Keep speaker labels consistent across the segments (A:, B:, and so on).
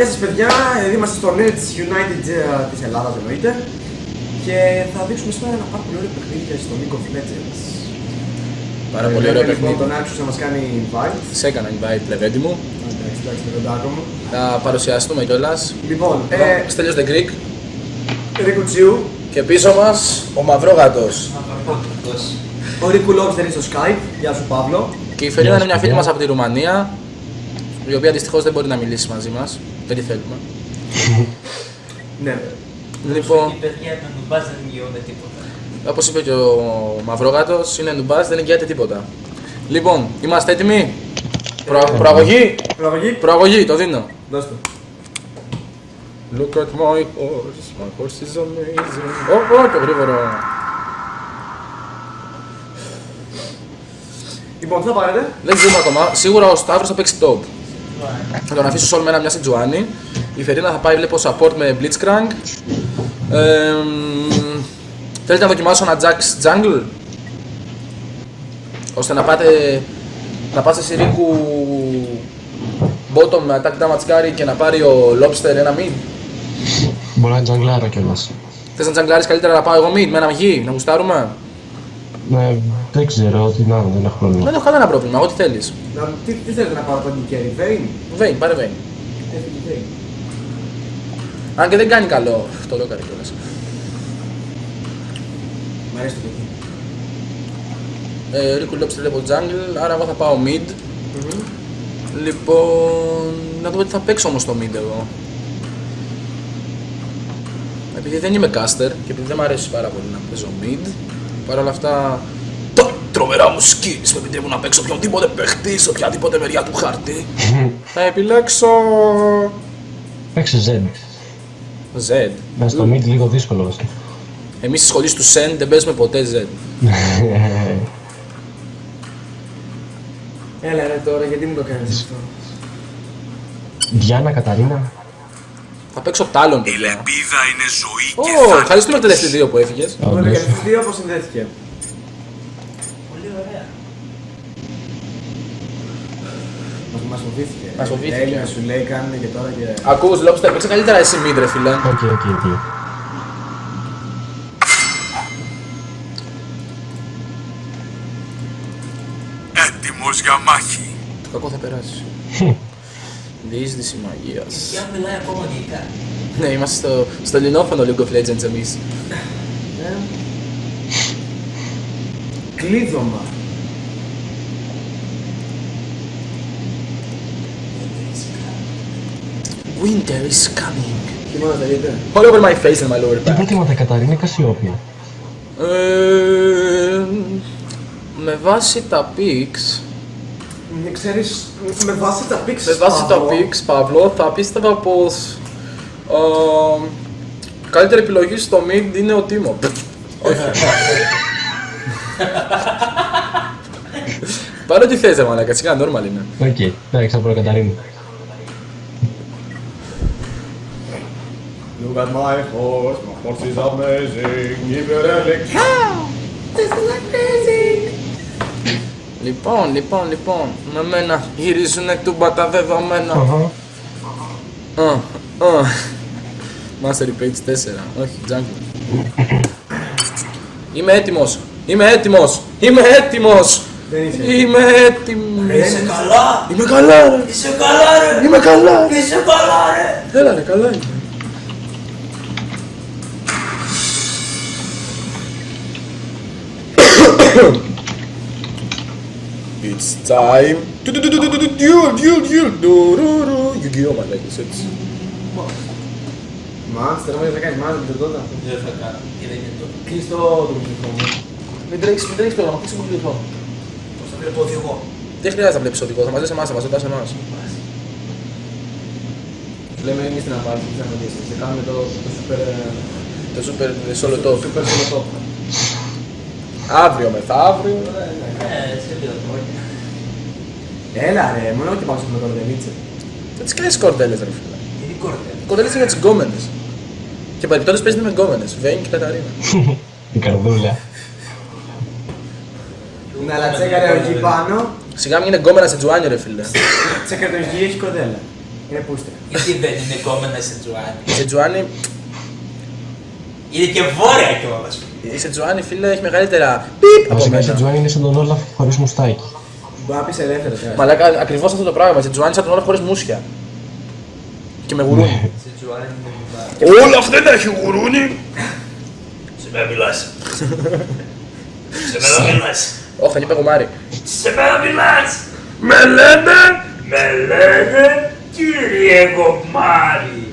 A: γεια σας παιδιά, ε, είμαστε στο Nerds United ε, της Ελλάδας εννοείται και θα δείξουμε σήμερα ένα πάρα πολύ ωραίο παιχνίδι στο League of Legends.
B: Πάρα πολύ ωραίο
A: Βλέπουμε, λοιπόν,
B: παιχνίδι.
A: τον Άξιος να μας κάνει invite.
B: Σε έκανα invite, λεβέντι μου.
A: Εντάξει, εντάξει, το κοντάκο μου.
B: Θα παρουσιαστούμε κιόλας.
A: Λοιπόν,
B: Ε,
A: ε,
B: Στέλιος The Greek.
A: Ρίκου Τσίου,
B: Και πίσω μας ο Μαυρόγατος.
A: ο Ρίκου Λόγκης δεν είναι στο Skype, γεια σου Παύλο.
B: Και η Φερίνα
C: Γεια
B: είναι
C: σας,
B: μια φίλη
C: παιδιά.
B: μας από τη Ρουμανία. Η οποία δυστυχώς δεν μπορεί να μιλήσει μαζί μας. Δεν τη θέλουμε.
A: Ναι,
B: Λοιπόν,
D: Οι παιδιά με νουμπάζ δεν εγγυώνται τίποτα.
B: όπως είπε και ο Μαυρόγατος, είναι νουμπάς, δεν εγγυάται τίποτα. Λοιπόν, είμαστε έτοιμοι; Προ, προαγωγή;
A: προαγωγή,
B: Προαγωγή, το δίνω.
A: δώσ' το.
B: Look at my horse, my horse is amazing. Ω, ω, το γρήγορο.
A: Λοιπόν, τι θα πάρετε.
B: Δεν ξέρουμε ακόμα. Σίγουρα ο Σταύρος θα παίξει top. Θα τον αφήσω όλο με ένα μια Σιτζουάνι. Η Φερίνα θα πάει βλέπω support με Blitzcrank. Ε, μ, θέλετε να δοκιμάσω ένα Jax Jungle; Ώστε να πάτε να πάτε σε Ρίκου bottom με attack damage carry και να πάρει ο Lobster ένα mid.
C: Μπορεί να είναι τζαγκλάρα κιόλας.
B: Θες να τζαγκλάρεις καλύτερα να πάω εγώ mid με ένα γη, να γουστάρουμε;
C: Ναι, δεν ξέρω, ό,τι να είναι, δεν έχω πρόβλημα.
B: Δεν έχω κανένα πρόβλημα, εγώ τι θέλεις.
A: Να- Τι, τι θέλετε να πάρω τον Κέρι, Βέιν;
B: Vayne, πάρε Vayne.
A: Έφυγε Βέιν.
B: Αν και δεν κάνει καλό. Το λέω κάτι κιόλας.
A: Μ' αρέσει το παιδί.
B: Ε, Ρίκου Lobster βλέπω jungle, άρα εγώ θα πάω mid. Λοιπόν, να δούμε τι θα παίξω όμως στο mid εγώ. Επειδή δεν είμαι caster και επειδή δεν μου αρέσει πάρα πολύ να παίζω mid, παρ' όλα αυτά τα τρομερά μου skills με επιτρέπουν να παίξω οποιονδήποτε παιχτή σε οποιαδήποτε μεριά του χάρτη. θα επιλέξω...
C: Παίξε Z.
B: Z.
C: Να στο mid λίγο δύσκολο βασικά.
B: Εμείς στις σχολείς του Sen δεν παίζουμε ποτέ Z.
A: Έλα ρε τώρα, γιατί μου το κάνεις αυτό.
C: Διάννα Καταρίνα.
B: Θα παίξω Talon.
E: Η λεπίδα είναι ζωή
B: Ω,
E: και
B: ευχαριστούμε
E: θάνατος.
B: το τελευταίο δύο που έφυγες.
A: Το
C: Όντως.
A: έκανε στους δύο όπως συνδέθηκε.
D: Πολύ ωραία.
A: Μας, μας φοβήθηκε.
B: Μας φοβήθηκε.
A: Έλληνα σου λέει κάνουν και τώρα και...
B: Ακούς, Lobster, παίξε καλύτερα εσύ mid ρε φίλε.
C: Οκ, οκ, οκ.
B: Διείσδυση μαγείας.
D: Και αν μιλάει ακόμα αγγλικά.
B: Ναι, είμαστε στο, στο ελληνόφωνο League of Legends εμείς.
A: Ε. Κλείδωμα.
B: Winter is coming.
A: Χειμώνα θα δείτε.
B: All over my face and my lower
C: Τι
B: back.
C: προτιμάτε, Καταρίνα ή Κασιόπια.
B: Ε, με βάση τα pics,
A: Ναι, ξέρεις, με βάση τα picks
B: με βάση τα
A: Παύλο,
B: picks, Παύλο, θα πίστευα πως ε, καλύτερη επιλογή στο mid είναι ο Teemo. Όχι. Πάρε ό,τι θες ρε μαλάκα, σιγά normal είναι.
C: Οκ, εντάξει, θα πω Καταρίνα.
A: Look at my horse, my horse is amazing, give it a lick.
B: Λοιπόν, λοιπόν, λοιπόν, με μένα γυρίζουν τούμπα τα δεδομένα.
C: Αχα.
B: Α, α. Mastery Page 4, όχι, Jungle. Είμαι έτοιμος, είμαι έτοιμος, είμαι έτοιμος.
A: Δεν είσαι.
B: Είμαι έτοιμος.
D: Είσαι καλά!
B: Είμαι καλά ρε,
D: Είσαι καλά ρε!
B: είμαι καλά ρε.
D: Είσαι καλά ρε!
B: Έλα ρε, καλά είμαι. It's time. Duel, duel, duel. Ντουρουρου. Yu-Gi-Oh! μαλάκες, έτσι.
A: Μάνστερ, όμως δεν θα κάνεις μάνστερ τότε.
D: Δεν θα κάνω. Και δεν είναι το.
A: Κλείς το το μικρόφωνο.
B: Μην τρέξεις, μην τρέξεις πρόγραμμα, κλείσε μου τηλεφώνο.
D: Πώς θα βλέπω οδηγό.
B: Δεν χρειάζεται να βλέπεις οδηγό, θα μας δεις εμάς, θα μας ρωτάς εμάς.
A: Λέμε εμείς την απάντηση, δεν θα δεις. Θα κάνουμε το το super... ε,
B: Το super solo top.
A: Super solo top.
B: Αύριο μεθαύριο.
D: Ε, σε δύο χρόνια.
A: Έλα ρε, μόνο ότι πάω με κορδελίτσα.
B: Δεν τις κάνεις κορδέλες ρε φίλε.
D: Είναι κόρτε.
B: Κορδέλες είναι για τις γκόμενες. Και παρεπτόντως παίζετε με γκόμενες, Βέιν και Καταρίνα.
C: Η καρδούλα.
A: Να αλλά τσέκαρε ο γη πάνω,
B: Σιγά μην είναι γκόμενα σε τζουάνιο ρε φίλε.
A: τσέκαρε το γη έχει κορδέλα. Είναι πούστε.
D: Γιατί δεν είναι κόμμενα σε Τζουάνι;
B: Η Σετζουάνι,
D: Είναι και βόρεια κιόλας.
B: η Σετζουάνι φίλε έχει μεγαλύτερα πιπ από
C: Βασικά η
B: μένα.
C: Σετζουάνι είναι σαν τον Όλαφ χωρίς μουστάκι.
A: Μπορεί να πεις ελεύθερα τώρα.
B: Μαλάκα, ακριβώς αυτό το πράγμα. Η Σετζουάνι σαν τον όλα χωρίς μουσια. Και με γουρούνι.
D: Σε Τζουάνι είναι βουλά.
B: Όλα αυτά δεν έχει γουρούνι.
D: Σε μένα μιλάς. Σε μένα μιλάς.
B: Όχι, εκεί πεγουμάρι.
D: Σε μένα μιλάς.
B: Με λένε
D: Με λένε κύριε Κομμάρη.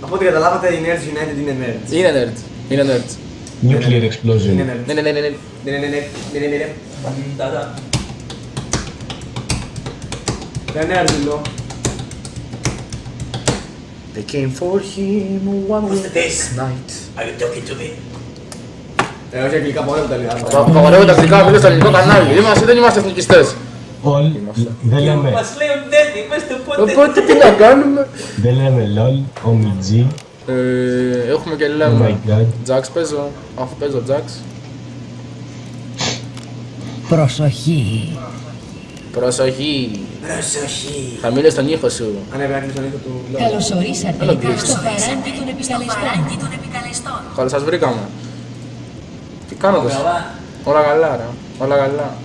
A: Από ό,τι καταλάβατε, οι Nerds United είναι Nerds.
B: Είναι nerd. Είναι nerd.
C: Nuclear explosion.
A: Είναι Nerds.
B: Ναι, ναι, ναι, ναι. ναι.
A: Ναι, ναι, ναι, ναι, ναι, ναι, ναι.
D: Ταδά.
A: Δεν είναι Nerds,
B: They came for him one
D: What's this?
B: night.
D: Are you talking to me?
A: Ε, όχι αγγλικά, μόνο τα ελληνικά.
B: Παπαγορεύω τακτικά, μιλώ στο ελληνικό κανάλι. Είμαστε, δεν είμαστε εθνικιστές.
C: Όλοι δεν λέμε,
D: Μας λέει ο Ντένι, πες το πότε.
B: Οπότε τι να κάνουμε.
C: δεν λέμε LOL, OMG,
B: Ε, έχουμε και
C: oh my
B: λέμε.
C: god.
B: Τζάξ παίζω, αφού παίζω Τζάξ.
F: Προσοχή.
B: Προσοχή.
D: Προσοχή.
B: Χαμήλω τον ήχο σου.
A: Ανέβη να κλείσει τον ήχο του LOL.
F: Καλωσορίσατε
B: Έλα, Γκρις.
F: στο παράντι των επικαλεστών.
B: Καλώς σας βρήκαμε. Τι κάνετε.
D: Καλά.
B: Όλα καλά ρε. Όλα καλά.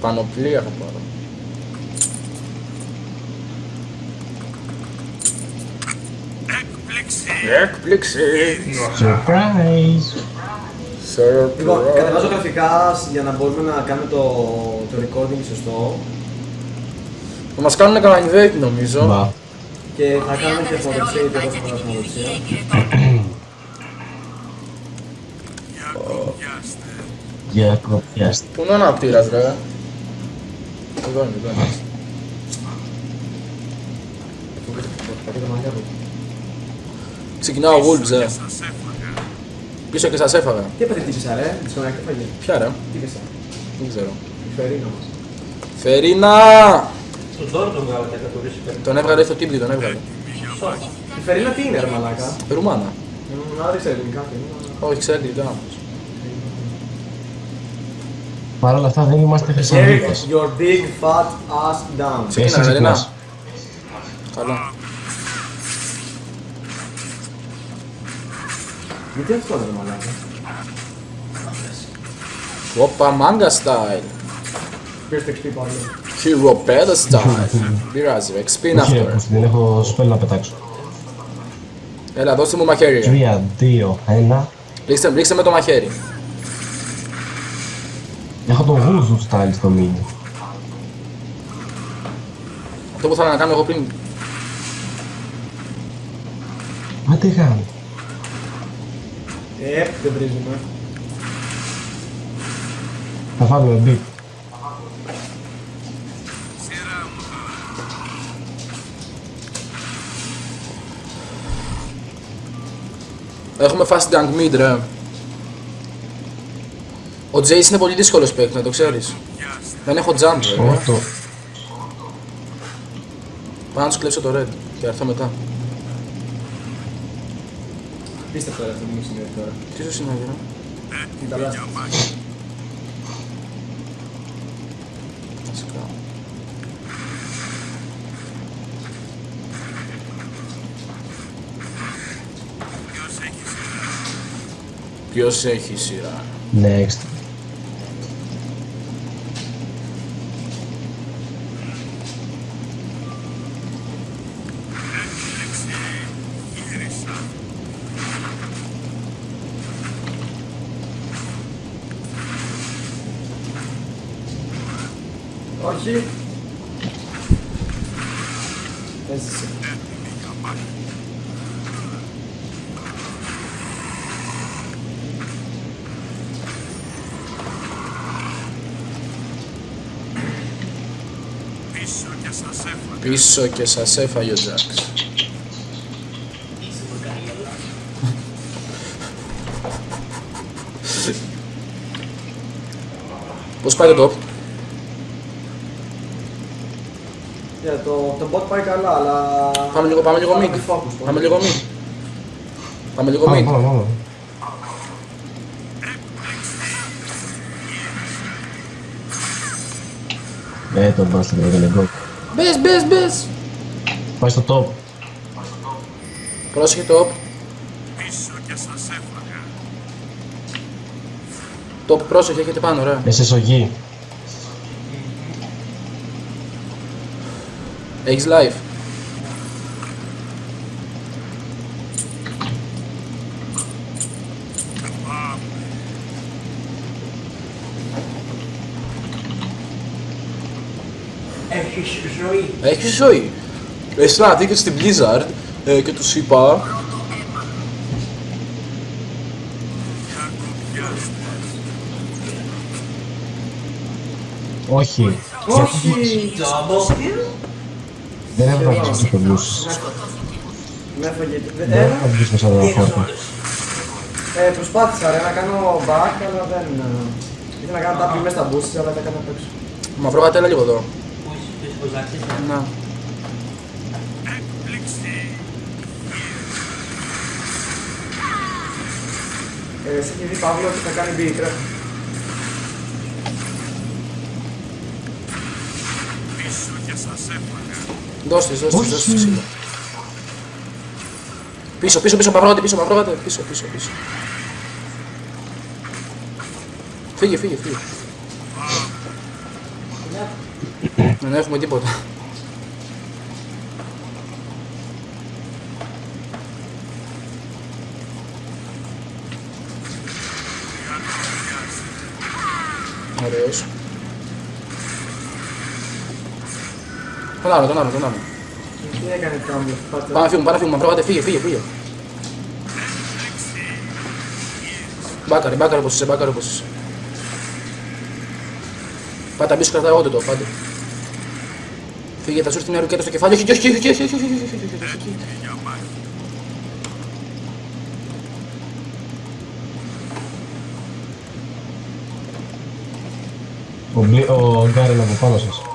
B: Πανοπλία θα πάρω.
E: Έκπληξη.
B: Έκπληξη.
C: Surprise!
A: Λοιπόν,
B: Surprise.
A: κατεβάζω γραφικά για να μπορούμε να κάνουμε το, το recording σωστό
B: Θα μας κάνουν κανένα invade νομίζω.
C: Μπα.
A: και θα κάνουμε και φωτοξία γιατί εγώ θα κάνω φωτοξία.
E: Για κοπιάστε.
C: Για κοπιάστε.
B: Πού είναι ο αναπτήρας ρε. Εδώ είναι, εδώ είναι.
A: Πατήστε το μαλλιά μου.
B: Ξεκινάω Wolves ε.
E: Σας έφαγα.
B: Πίσω και σας έφαγα.
A: Τι έπαθε τύψησα ρε, δυσκολάκι έφαγε.
B: Ποια ρε;
A: Τι πέσα,
B: Δεν ξέρω.
A: η Φερίνα μας.
B: Φερίνα!
D: Στον Τόρο τον βγάλα και κατουρίσει πέρα.
B: Τον έβγαλε στο τύπη, τον έβγαλε.
A: Η Φερίνα τι είναι ρε μαλάκα;
B: Ρουμάνα.
A: Μ, Άρα δεν ξέρω ελληνικά τι είναι.
B: Όχι, ξέρει τι ήταν.
C: Παρ' όλα αυτά δεν είμαστε
A: Get
C: Θεσσαλονίκες.
A: your big fat ass down.
B: Ξεκίνα,
C: Εσύ
B: Φερίνα.
C: ξυπνάς.
B: Καλά.
A: Γιατί αυτό ρε μαλάκα;
B: Όπα, μάγκα style.
A: Πήρες το XP πάλι.
B: Hero Peda style. Πειράζει, ρε. XP είναι
C: Όχι ρε,
B: αυτό. ρε.
C: πως δεν έχω σπέλ να πετάξω.
B: Έλα, δώστε μου μαχαίρι. ρε.
C: 3, 2, 1.
B: Ρίξτε, ρίξτε με το μαχαίρι.
C: Έχω τον Voodoo style στο mid.
B: Αυτό που ήθελα να κάνω εγώ πριν.
C: Μα τι κάνει;
A: Ε, δεν βρίζουμε.
C: Θα βάλουμε beat.
E: Σειρά μου.
B: Έχουμε fast gank mid, ρε. Ο Jace είναι πολύ δύσκολος παίκτης, να το ξέρεις. Δεν έχω jump, ρε.
C: Όχι το.
B: Πάω να τους κλέψω το red και θα έρθω μετά.
A: Πίστευτο ρε αυτό που μου συνέβη τώρα.
B: Τι σου συνέβη, ρε;
A: Την ταλάστα.
B: Βασικά.
E: Ποιος έχει σειρά;
B: Ποιος έχει σειρά;
C: Next.
A: Όχι. Έζησε.
E: Έτοιμη για μάχη. Πίσω και σας έφαγα.
B: Πίσω και σας έφαγε ο Jax.
D: Είσαι βουρκανιόλα.
B: Πώς πάει το top.
A: Για το, το bot πάει καλά, αλλά...
B: Πάμε λίγο, πάμε λίγο
A: Πάμε
B: mid.
A: focus, πάμε.
B: Πάμε λίγο mid. Πάμε λίγο
C: Πάμε,
B: mid.
C: πάμε, πάμε. Ε, τον bastard έκανε go.
B: Μπες, μπες, μπες.
C: Πάει στο top.
B: Πρόσεχε top.
E: Πίσω και σας έφαγα.
B: Top, πρόσεχε, έχετε πάνω, ωραία.
C: Εσύ σογή.
B: Έχεις
D: X-Live.
B: Echt is na, ik is de Blizzard, eh, Ik heb het pas.
C: Όχι.
A: Όχι.
D: Double.
C: Δεν έπρεπε να βγεις στο λούς.
A: Με έφαγε.
C: Δεν
A: Ε,
C: έπρεπε να βγεις μέσα από τα χώρια.
A: ε, προσπάθησα ρε, να κάνω back, αλλά δεν... ε, Ήθελα να κάνω τάπι μέσα στα boosts, αλλά δεν έκανα απ' έξω.
B: Μαυρό κατέλα λίγο εδώ.
D: Πού είσαι, πού είσαι, Ζάξης, ναι.
B: Να.
E: Έκπληξη.
A: Ε, σε έχει δει Παύλο ότι θα κάνει beat, ρε.
E: Πίσω και σας έφαγα.
B: Δώστε, δώστε,
C: Όχι.
B: δώστε ξύλο. Πίσω, πίσω, πίσω, μαυρό πίσω, μαυρό πίσω, πίσω, πίσω. Φύγε, φύγε, φύγε. Δεν έχουμε τίποτα. Ωραίος. Τον άλλο, τον άλλο, τον άλλο. Πάμε φύγουμε, πάμε φύγουμε, πρόβατε, φύγε, φύγε, φύγε. Μπάκαρε, μπάκαρε όπως είσαι, μπάκαρε όπως είσαι. Πάτα μπίσω κρατάω εγώ το, πάτε. Φύγε, θα σου έρθει μια ρουκέτα στο κεφάλι. Όχι, όχι, όχι, όχι, όχι, όχι, όχι,
C: ο Γκάρελ από πάνω σας.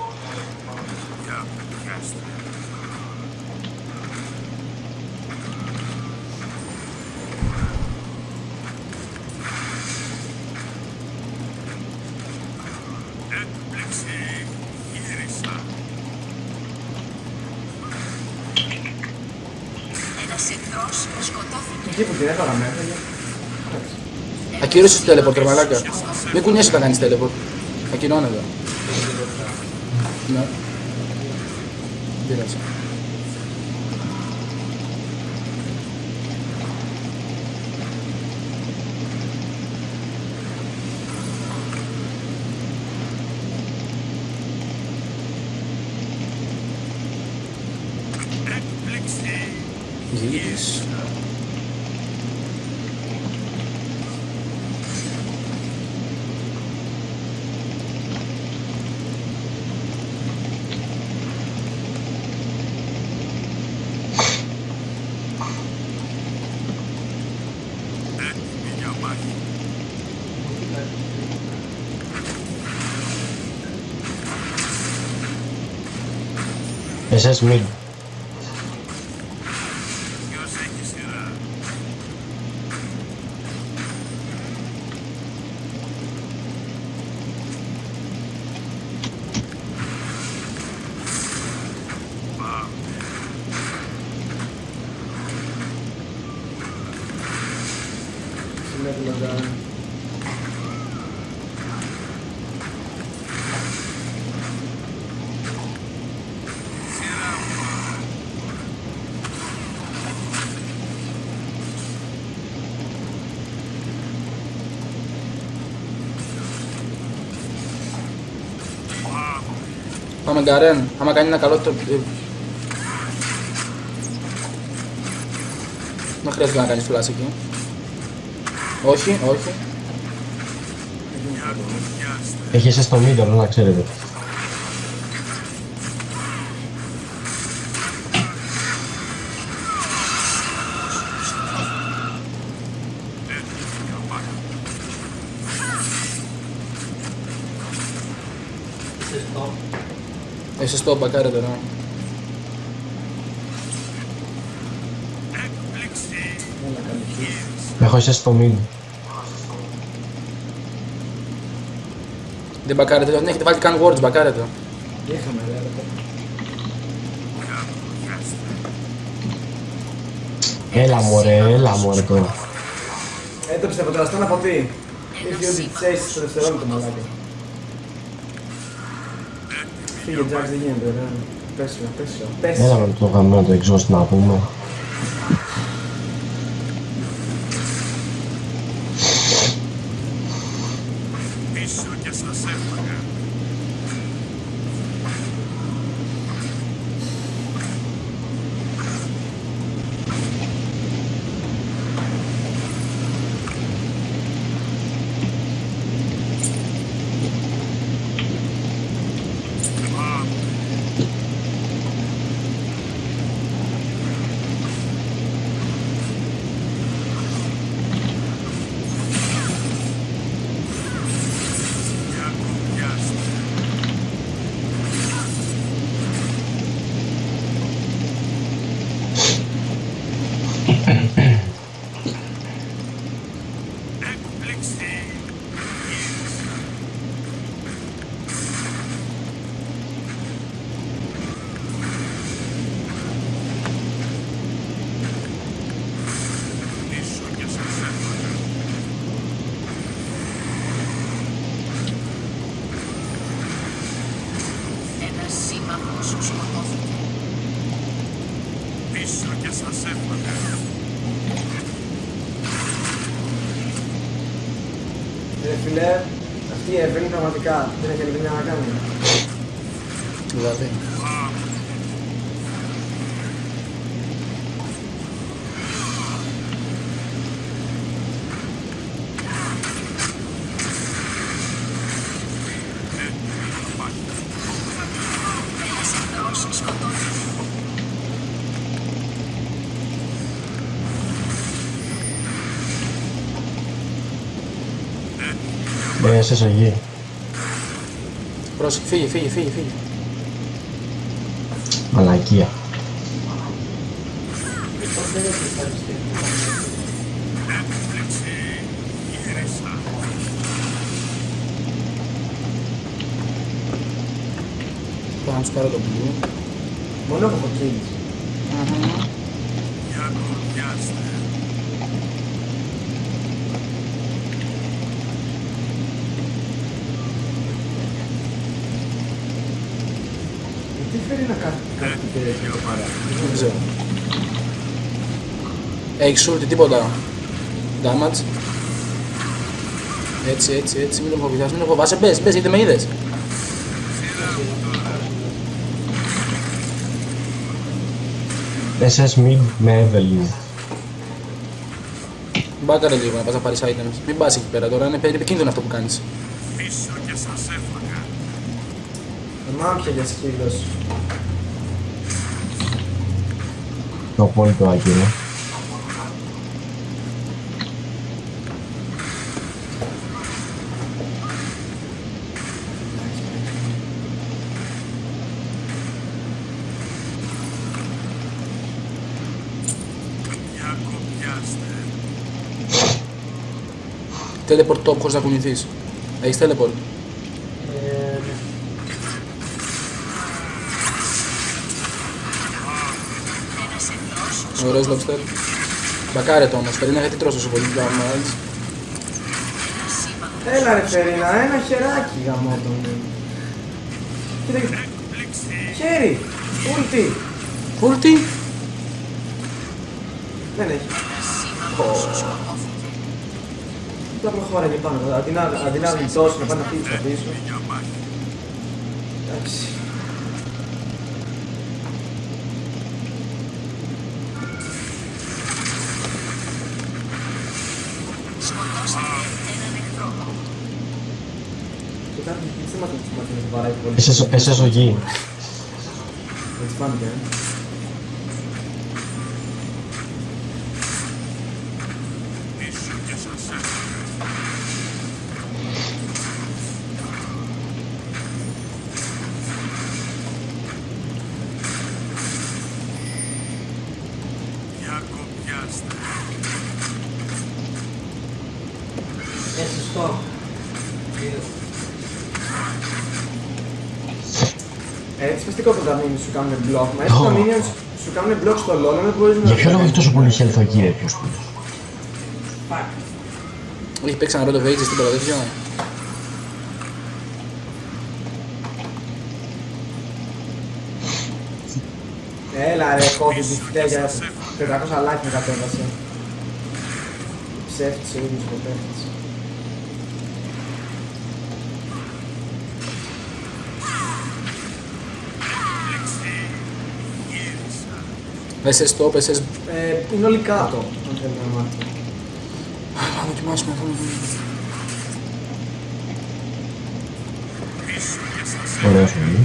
B: Ακύρωσες το teleport, ρε μαλάκα. Μην κουνιέσαι όταν κάνεις teleport. Ακυρώνεται. Ναι.
A: Ese es Will.
B: Πάμε Γκαρέν. Άμα κάνει ένα καλό το... ε, Δεν χρειάζεται να κάνεις flash εκεί. Όχι, όχι.
C: Έχει εσείς το middle, να ξέρετε.
B: se stoppa, cara,
E: não.
C: Έχω στο.
B: Δεν μπακάρετε, δεν έχετε βάλει καν words, μπακάρετε.
A: Είχαμε, ρε.
C: Έλα μωρέ, έλα μωρέ τώρα.
A: Έτρεψε από τι. Είχε ότι τσέσεις στο δευτερόλεπτο μαλάκα. Φύγε, Jax, δεν γίνεται, ρε. Πες σου, πες σου, πες
C: Έλα
A: σου.
C: με το γαμμένο το exhaust να πούμε.
E: Πίσω και σας έφαγα. Για κουμπιάστε. Έκπληξη. Πίσω και σας έφαγα.
F: Ένας σύμμαχος σκοτώθηκε.
E: Πίσω και σας έφαγα.
A: Ρε φίλε, αυτή η Evelyn πραγματικά δεν έχει άλλη δουλειά να κάνει.
B: Δηλαδή.
F: Ένας εχθρός σκοτώθηκε.
C: Ε, σε σογή.
B: Πρόσεχε, φύγε, φύγε, φύγε, φύγε.
C: Μαλακία.
E: Έκπληξη. Γύρισα.
B: Πάω να τους πάρω το blue.
A: Μόνο έχω kills.
E: Για κουμπιάστε.
A: Τι φέρει να κάνει κάτι τέτοιο παρά.
B: Δεν ξέρω. Έχεις ulti τίποτα. Damage. Έτσι, έτσι, έτσι, μην το φοβηθάς, μην το φοβάσαι. Μπες, μπες, γιατί με είδες.
C: SS mid με Evelyn.
B: Μπάκαρε λίγο να πας να πάρεις items. Μην πας εκεί πέρα τώρα, είναι περί- επικίνδυνο αυτό που κάνεις.
E: Πίσω και σας έφαγα.
A: Εμά πια για σκύλος.
C: Το απόλυτο άκυρο.
B: Teleport top χωρίς να κουνηθείς. Έχεις teleport;
D: Ε, ναι.
F: Ένας εχθρός
B: Ωραίος lobster. Μπακάρε το όμως, περίμενα γιατί τρώσω τόσο πολύ damage.
F: Ένας σύμμαχος
A: Έλα ρε Φερίνα, ένα χεράκι γαμώ τον. Κοίτα, κοίτα.
E: Έκπληξη.
A: χέρι, ούλτι.
B: Ulti.
A: Δεν έχει.
F: Σύμμαχος σκοτώθηκε.
A: Τα προχώραγε πάνω, αντί να, αντί να γλιτώσει, να πάει να φύγει στα πίσω.
E: Για μάχη.
A: Εντάξει.
F: Σκοτώσατε έναν εχθρό.
A: Κοιτάξτε, τι θέματα του μαθαίνει σου κάνουν block, μα έτσι τα
C: Ω.
A: minions σου κάνουν block στο LoL, δεν μπορείς να...
C: Για ποιο λόγο έχει τόσο πολύ health ο Κύριος.
A: Fuck.
B: Έχει παίξει ένα Road of Ages τίποτα τέτοιο.
A: Έλα ρε, κόβεις τη φταία για 400 like με κατέβασε. Ψεύτης ο ίδιος ο παίχτης.
B: Πες stop, πες
A: Ε, είναι όλοι κάτω, αν θέλετε να μάθετε.
B: Να δοκιμάσουμε αυτό.
C: Ωραίος είναι.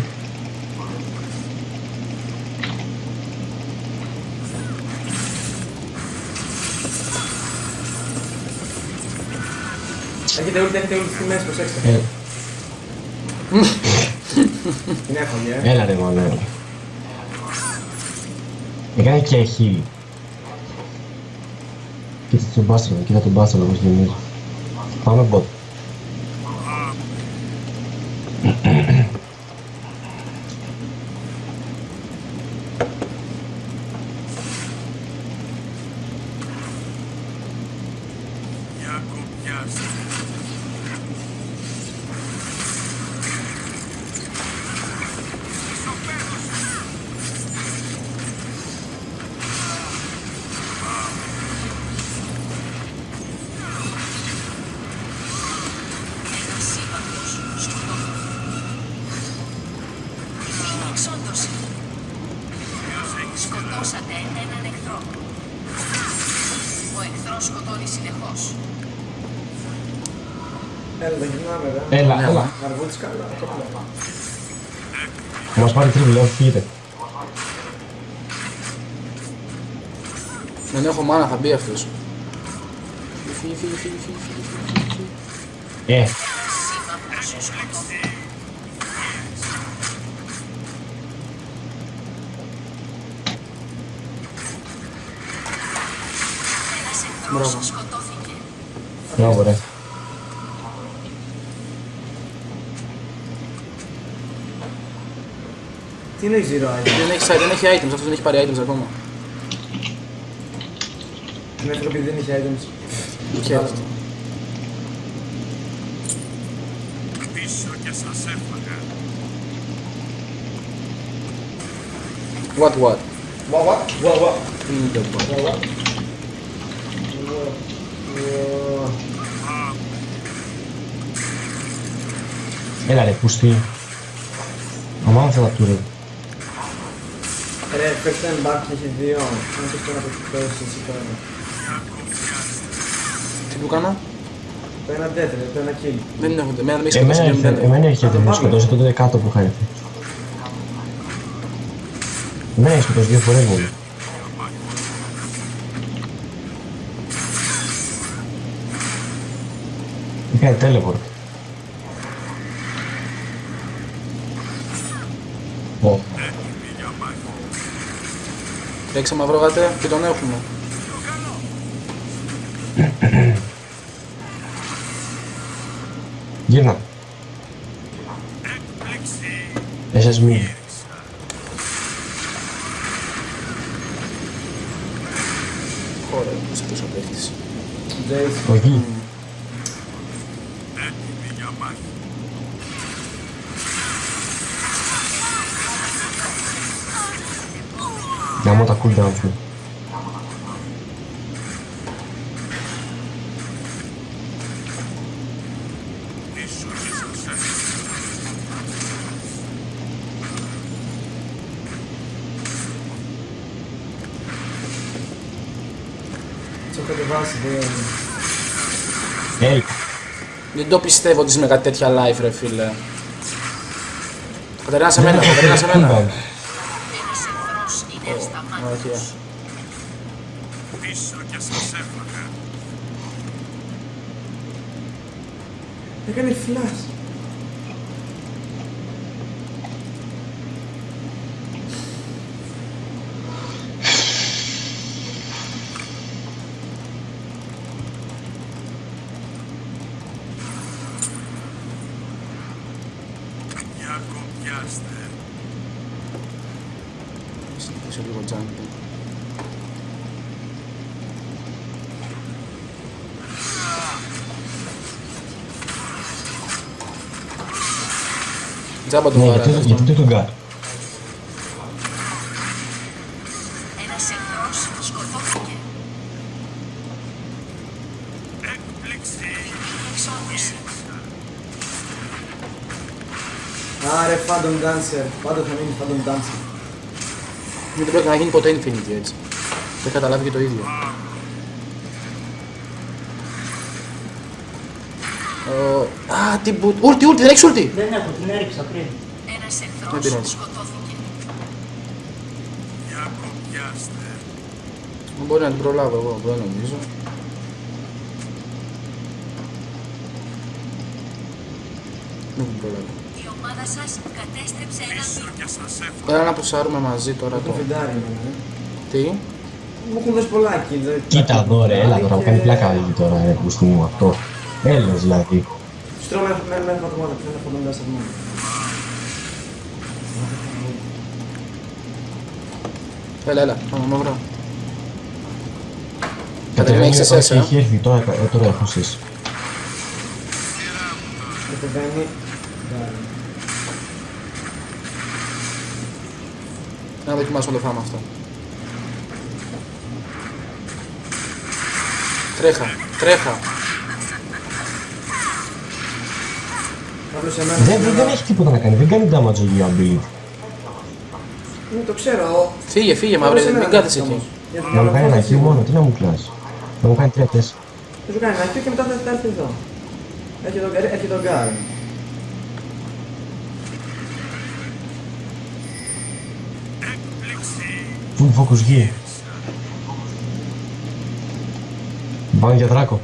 A: Έχετε ult, έχετε ult στη μέση, προσέξτε.
C: Ε,
A: Είναι εύκολη, ε.
C: έλα ρε μάνα. Έκανε και χείλη. Κοίτα τον μπάστρο, κοίτα τον μπάστρο όπως
F: σκοτώνει συνεχώς.
A: Έλα, τα γυρνάμε, ρε.
C: Έλα,
B: Ναι,
C: έλα.
A: Αργούτης καλά, κόπλα.
C: Θα μας πάρει τρίβλη, όχι φύγετε.
B: Δεν έχω μάνα, θα μπει αυτός. Φύγει, φύγει, φύγει, φύγει, φύγει, φύγει, φύγει.
C: Ε,
F: Σύμμαχος σκοτώθηκε. Ένας
B: Μπράβο.
F: σκοτώθηκε.
C: μπράβο ρε.
A: Τι είναι η zero item.
B: Δεν έχει, δεν έχει items, αυτός δεν έχει πάρει items ακόμα.
A: Είναι εύκολο επειδή δεν έχει items.
B: Χαίρετε.
E: Πίσω και σας έφαγα.
B: What, what;
A: What, what? What, what?
B: Τι είναι το what.
A: What, what? What?
C: Έλα ρε, πούστη. Αμάν θα τα του ρε.
A: Ρε, παίξτε ένα back και έχει δύο. Αν θες τώρα να το παίξεις εσύ τώρα.
B: Τι που κάνω;
A: Το ένα death, ρε, το ένα kill.
B: Δεν έχω, εμένα δεν με έχει
C: Εμένα
B: σκοτώσει
C: έρχεται,
B: δεν
C: εμένα έρχεται, με
A: πάμε.
C: σκοτώσει τότε κάτω που είχα έρθει. Εμένα έχει σκοτώσει δύο φορές μόνο. Είχα teleport. Ω,
B: Παίξε μαυρό γάτε και τον έχουμε.
C: γύρνα. Εσείς μη.
B: Χώρα, σε αυτός ο παίχτης.
A: Jace.
C: Να μου τα cooldown σου.
E: Πίσω και σας έφαγα.
A: Τι έχω κατεβάσει, δεν...
C: Έλα.
B: Δεν το πιστεύω ότι είσαι με κάτι τέτοια live ρε φίλε. Κατερίνα σε μένα, Κατερίνα σε μένα.
F: Ασταμάτητος.
B: Ωραία.
E: Πίσω και σας έφαγα.
A: Έκανε flash.
B: Τζάμπα του
C: Ναι,
B: βαρά.
C: γιατί, γιατί το τον κάνει.
F: Ένας εχθρός σκοτώθηκε.
E: Έκπληξη.
F: Εξόδωση.
A: Άρε, Phantom Dancer. Πάντα θα μείνεις Phantom Dancer.
B: Δεν πρέπει να γίνει ποτέ Infinity έτσι. Το έχει καταλάβει και το ίδιο. Ω, Α, τι μπουτ. Ούλτι, ούλτι, δεν έχεις ούλτι;
D: Δεν έχω, την έριξα πριν.
F: Ένας
B: Δεν
F: εχθρός
B: πειράζει.
F: σκοτώθηκε.
E: Για κοπιάστε.
B: Μπορεί να την προλάβω εγώ, δεν νομίζω. Δεν την προλάβω.
F: Η ομάδα σας κατέστρεψε έναν
E: Πίσω και σας εύχομαι.
B: Έλα να πουσάρουμε μαζί τώρα
A: Το
B: το...
A: φιντάρι είναι. ε.
B: Τι;
A: Μου έχουν δώσει πολλά kills. δηλαδή.
C: Κοίτα εδώ ρε, έλα τώρα, μου
A: Και-
C: κάνει πλάκα λίγη τώρα ρε που μου αυτό. Έλα δηλαδή.
A: Τους τρώω με- με με ένα φατομάδα, ποιο είναι Phantom Dancer μόνο.
B: Έλα, έλα, πάμε μαύρα.
C: Κατεβαίνει,
B: έχεις
C: όχι,
B: εσές, ε.
C: έχει έρθει τώρα, ε, τώρα έχω εσείς.
A: Κατεβαίνει. Ντάρι.
B: Να δοκιμάσουμε το φάμε αυτό. Τρέχα, τρέχα.
A: Σε μένα.
C: Δεν, δεν, δεν έχει τίποτα να κάνει, δεν κάνει damage ο ability.
A: Ναι, το ξέρω.
B: Φύγε, φύγε, μαύρε,
A: Κάποιος σε
B: μην
A: μένα
B: κάθεσαι
A: όμως.
B: εκεί.
A: Γιατί
C: Να μου κάνει ένα
A: φάση
C: kill
A: σίγουρα.
C: μόνο, τι να μου κλάσει. Να μου κάνει 3-4.
A: Θα σου κάνει ένα kill και μετά θα θα έρθει εδώ. Έχει τον, έχει τον Γκάρ.
E: Έκπληξη.
C: Full focus γη. Πάμε για δράκο.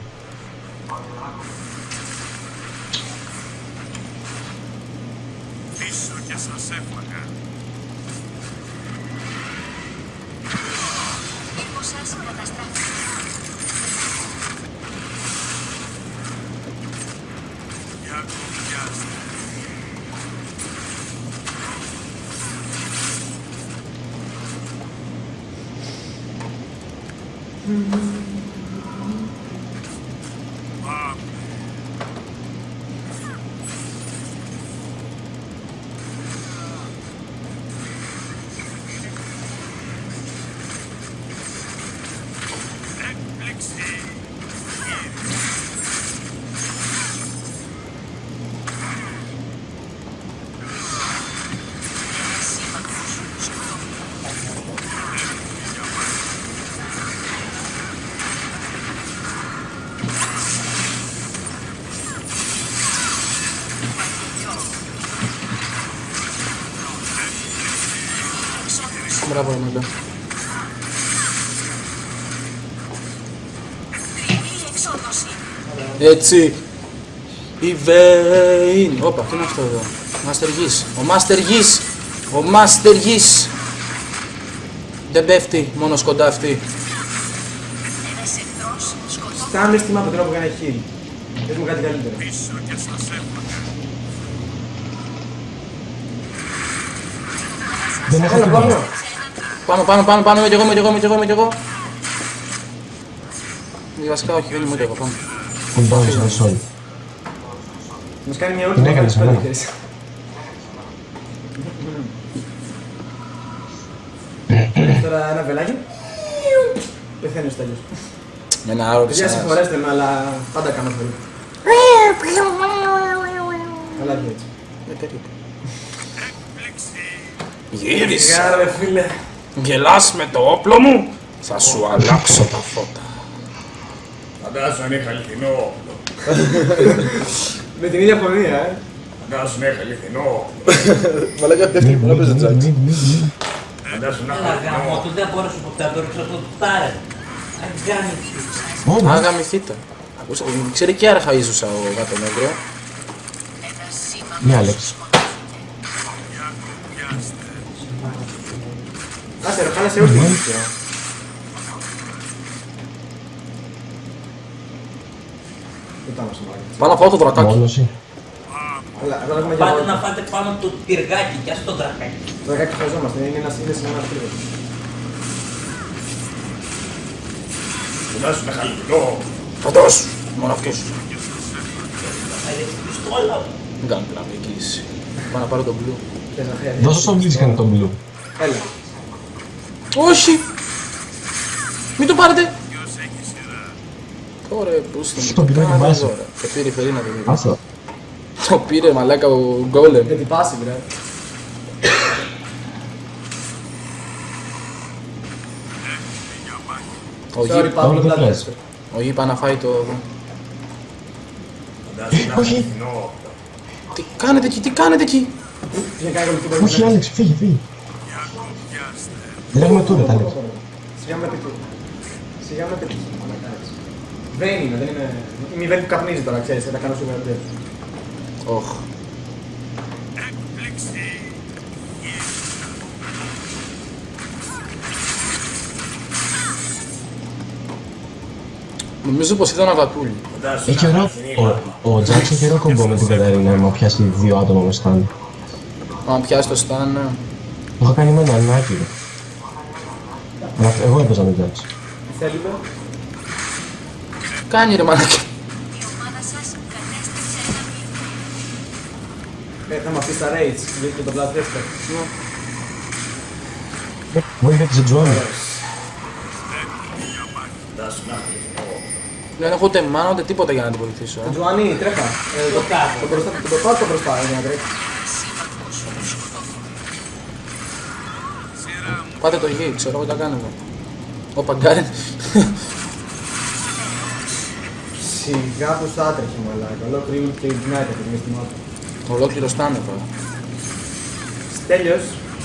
B: Έτσι. Η Βέιν. Όπα, τι είναι αυτό εδώ. Μάστερ Γης. Ο Μάστερ Γης. Ο Μάστερ Γης. Δεν πέφτει, μόνος σκοντάφτει.
F: Ένας εχθρός σκοτώθηκε.
A: Στάμε στη μάπα τώρα που κάνει heal. Πες μου κάτι καλύτερο.
E: Πίσω και σας έφαγα.
C: Δεν έχω
A: Έλα,
C: τίποτα.
A: πάμε.
B: Πάνω, πάνω, πάνω, πάνω, είμαι κι εγώ, είμαι κι εγώ, είμαι κι εγώ, είμαι κι εγώ. Ε, Βασικά όχι, δεν είμαι κι εγώ, πάμε.
C: Full damage στο sol.
A: Μας κάνει μια
C: Την
A: όλη
C: έκανες εμένα.
A: Τώρα ένα βελάκι. Πεθαίνει ο Στέλιος.
B: Ένα άλλο
A: Παιδιά,
B: της
A: συγχωρέστε με, αλλά πάντα κάνω πολύ. Αλλά και έτσι.
E: Έκπληξη.
B: Γύρισε.
A: Γεια ρε φίλε.
B: Γελάς με το όπλο μου. Θα σου αλλάξω τα φώτα.
G: Φαντάζομαι αν είχα αληθινό.
A: Με την ίδια φωνή, ε.
G: Φαντάζομαι να είχα αληθινό.
B: Μαλάκα
C: Μη, μη, μη, μη, μη, μη.
G: Φαντάζομαι να είχα
D: Έλα γάμο
G: αληθινό.
D: του, δεν μπορούσα ποτέ να το ρίξω το τάρε. Αγκάνι.
C: Ω, ναι.
B: Αγαμηθείτε. Ακούσα, ξέρει και αρχαΐζουσα ο γάτος νεύρο.
F: Ένας
C: Ναι,
F: σύμμαχος
C: Άλεξ.
F: σκοτώθηκε.
E: Για κοπιάστε.
A: Άσε ρε, χάλασε όλη την πάνω στο
B: μπαλκόνι. Πάνω από το δρακάκι.
D: Πάτε να φάτε πάνω του το πυργάκι και ας το δρακάκι.
A: Το δρακάκι χρειαζόμαστε, είναι ένα σύνδεση με ένας πύργος.
G: Φαντάσου μεγαλύτερο.
B: Φαντάσου. Μόνο αυτός
D: Θα είναι.
B: Δεν κάνω την αμυγγύηση. Πάω να πάρω τον
A: μπλου.
C: Δώσω στον μπλου κάνει τον μπλου.
A: Έλα.
B: Όχι. Μην το πάρετε.
E: Ποιος έχει σειρά.
B: Ωραία, πού στον
C: Το πήρε και βάζει.
B: Το πήρε η Φερίνα το δει.
C: Άστο.
B: Το πήρε μαλάκα ο Γκόλεμ.
A: Για την πάση, βρε.
B: Ο
A: Sorry,
B: Γη-
A: Παύλο,
C: δεν
A: δεν
C: πειράζει.
B: Ο Γη πάει να φάει το...
G: Φαντάσου να
C: όχι.
G: χαλινό.
B: Τι κάνετε εκεί, τι κάνετε εκεί!
A: Για κάνει κολλητή
C: Όχι, Άλεξ, φύγε, φύγε.
E: Πιάστε.
C: Δεν έχουμε τώρα, τα Άλεξ.
A: Σιγά με πετύχει. Σιγά με πετύχει. Δεν είναι, δεν είναι. Η μηδέν που καπνίζει τώρα, ξέρεις, θα τα κάνω super death.
B: Οχ.
E: Έκπληξη.
B: Νομίζω πως ήταν αβατούλη.
G: Φαντάσου
C: Έχει
G: να
C: ωραίο.
G: χαλινό.
C: Ο, ο Τζάξ έχει ωραίο κομπό με την Καταρίνα, άμα πιάσει δύο άτομα με στάν.
B: Αν πιάσει το στάν, ναι.
C: Το είχα κάνει με ένα ανάκι. ρε. Αλλά εγώ έπαιζα με Τζάξ.
A: Τι θέλετε.
B: Κάνει ρε μαλάκα.
F: Η ομάδα σας κατέστρεψε ένα μήνυμα.
A: Ε, θα με αφήσεις τα raids, γιατί το Bloodthirster.
C: Βοήθεια της Τζουάνι.
G: Φαντάσου να χαλινό.
B: Δεν έχω ούτε μάνα ούτε τίποτα για να την βοηθήσω. Ε.
A: Τζουάνι, τρέχα. Ε, το κάτω. Το μπροστά, το μπροστά, το μπροστά, για να τρέξει.
B: Πάτε το γη, ξέρω εγώ τι θα κάνετε. Ο Παγκάριν.
A: Σιγά που θα άτρεχε μαλάκα. Ολόκληρη ult και ignite αυτή τη στιγμή.
B: Ολόκληρο στάνε τώρα.
A: Τέλειος.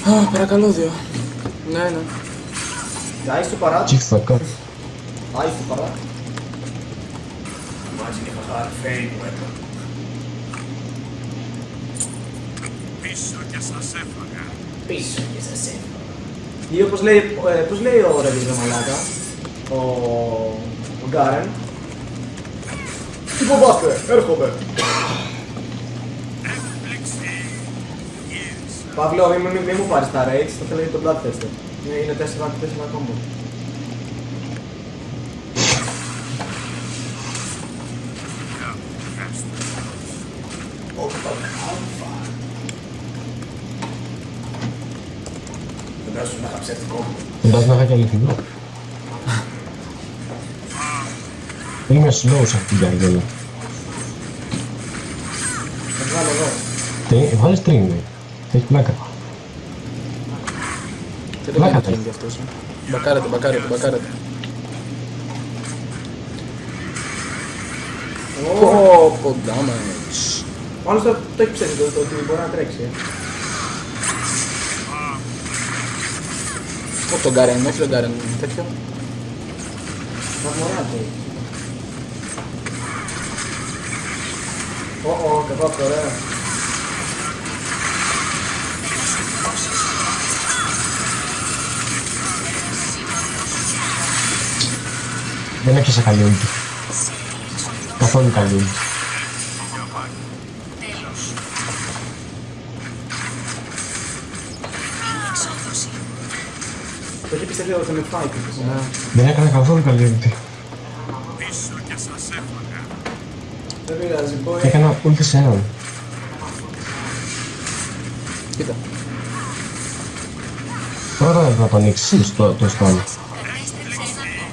B: Α, παρακαλώ δύο. Ναι, ναι.
A: Άις του παρά.
C: Chief fuck up.
A: Άις του παρά.
G: Imagine if I had a fade weapon.
E: Πίσω και σας έφαγα.
D: Πίσω και σας έφυγα.
A: Ή όπως λέει, ε, πώς λέει ο Ρεβίζο Μαλάκα, ο, ο Γκάρεν. Τι φοβάστε, έρχομαι.
E: Έκπληξη. Γύρισα.
A: Παύλο, μη, μη, μη μου πάρεις τα raids, θα θέλω για το Bloodthirster. Είναι, είναι 4 4 combo.
G: Φαντάσου να είχα ψεύτικο.
C: Φαντάζομαι να είχα και αληθινό. Είμαι slow σε αυτή την καρδέλα.
A: Θα βγάλω εδώ.
C: Τι, βάλε stream, ρε. Έχεις πλάκα.
B: Τι δεν
C: Πλάκα
B: κάνει
C: του.
B: τρίνγκ αυτός. ε. Μπακάρετε, μπακάρετε, μπακάρετε. Πω, πω, damage.
A: Ο άλλος το, το έχει ψεύσει το, το ότι μπορεί να τρέξει. ε.
B: Όχι τον Γκάρεν, όχι τον Γκάρεν, τέτοιο.
A: Βαθμονά του. Ω, ω, καβάπτω, ωραία.
C: Δεν έπιασα καλή ούλτη. Καθόλου καλή ούλτη.
F: Τέλος. Η εξόδωση.
A: Το έχει πιστεύει ότι θα με φάει τύπος.
B: Ναι.
C: Δεν έκανα καθόλου καλή ούλτη.
E: Πίσω και σας έφαγα.
A: Δεν πειράζει, μπορεί.
C: Έκανα ούλτη σε έναν.
B: Κοίτα.
C: Πρώτα να το ανοίξεις το, το στόμα.
F: Κατέστρεψε ένα μήνυμα.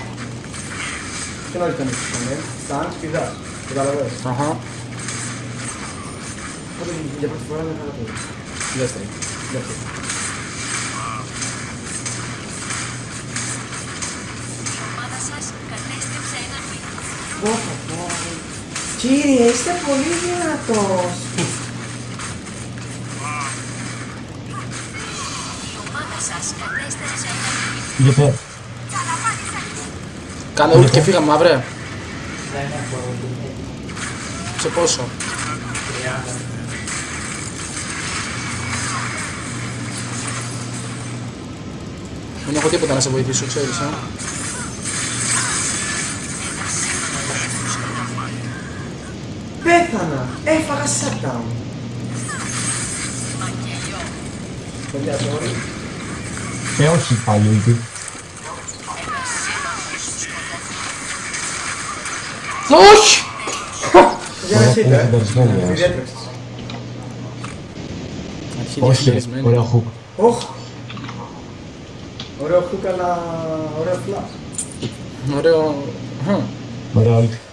A: Και νωρίς τον έχεις κάνει, Σταν, σπιδάς. Καταλαβαίνεις.
B: Αχα.
A: Οπότε για πρώτη φορά είναι καλά το
B: Δεύτερη.
A: Δεύτερη. Κύριε, είστε πολύ δυνατός.
F: Η ομάδα σας κατέστρεψε ένα μήνυμα.
C: Γιατί
B: Κάνε ult και φύγαμε, μαύρε.
D: Δεν έχω ούτε
B: Σε πόσο;
D: 30.
B: Δεν έχω τίποτα να σε βοηθήσω, ξέρεις, ε.
C: Ωραία,
A: χείτε,
C: είναι
A: ε.
C: συντονισμένη,
A: Τη
C: ας.
A: διέτρεξες.
B: Αρχή
C: Όχι, ρε,
B: διαχειρισμένη.
C: ωραίο hook.
A: Οχ. Ωραίο χουκ, αλλά ωραίο φλάς.
B: Ωραίο. Χμ.
C: Ωραίο ult.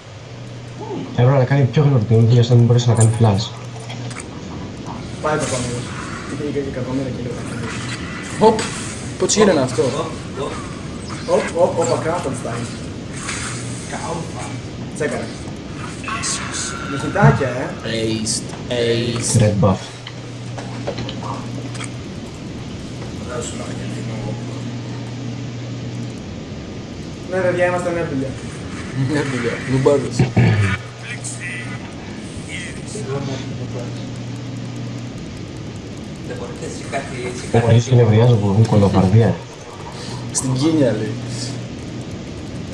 C: Έπρεπε να κάνει πιο γρήγορο την ult για να μην μπορέσει να κάνει flash.
A: Πάει το πάνω. Είχε και κακομέρα και λίγο.
B: Οπ. Πώς είναι αυτό;
A: Οπ, οπ, οπ, Κράφενστάιν. Τσέκαρε. Με χιτάκια, ε.
B: Aced. Aced.
C: Red buff.
G: Φαντάσου να γεννήνω.
A: Ναι, παιδιά, είμαστε νέα παιδιά.
B: Μια δουλειά. Νουμπάδες.
D: Δεν μπορείτε έτσι κάτι έτσι
C: Έχω αρχίσει και νευριάζω που έχουν κολοφαρδία.
B: Στην κίνια λέει.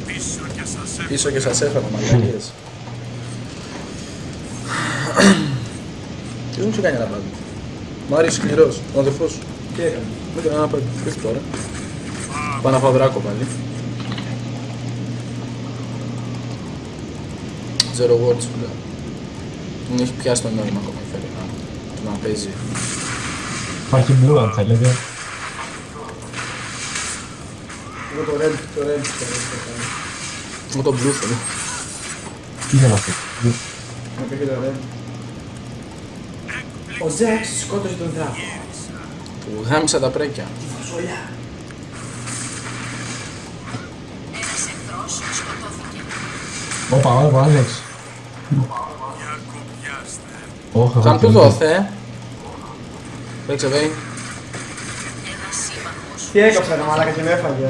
E: Πίσω και σας έφαγα.
B: Πίσω και σας έφαγα μαλακίες. Τι δεν μου σου κάνει ένα πάντα. Μ' άρεσε σκληρός. Ο αδερφός σου.
A: Τι έκανε;
B: Δεν κάνω ένα πάντα. Ήρθε τώρα. Πάω να φάω δράκο πάλι. Zero words που λέω. Δεν έχει πιάσει το νόημα ακόμα θέλει να, το να παίζει.
C: Υπάρχει blue αν θέλετε.
A: Εγώ το red, το red, το red, το red.
B: Εγώ τον blue θέλω.
C: Τι είναι αυτό.
A: Να πει και το red. Ο Τζάξ σκότωσε τον δράκο.
B: Που γάμισα τα πρέκια.
F: Ένας εχθρός σκοτώθηκε.
C: Όπα, όπα, Άλεξ.
E: Για κοπιάστε.
C: Όχι,
B: Θα
C: εγώ
B: του
C: τι
B: δόθε. Παίξε βέι.
F: Ένας σύμμαχος
A: Τι έκοψε ρε μαλάκα και με έφαγε.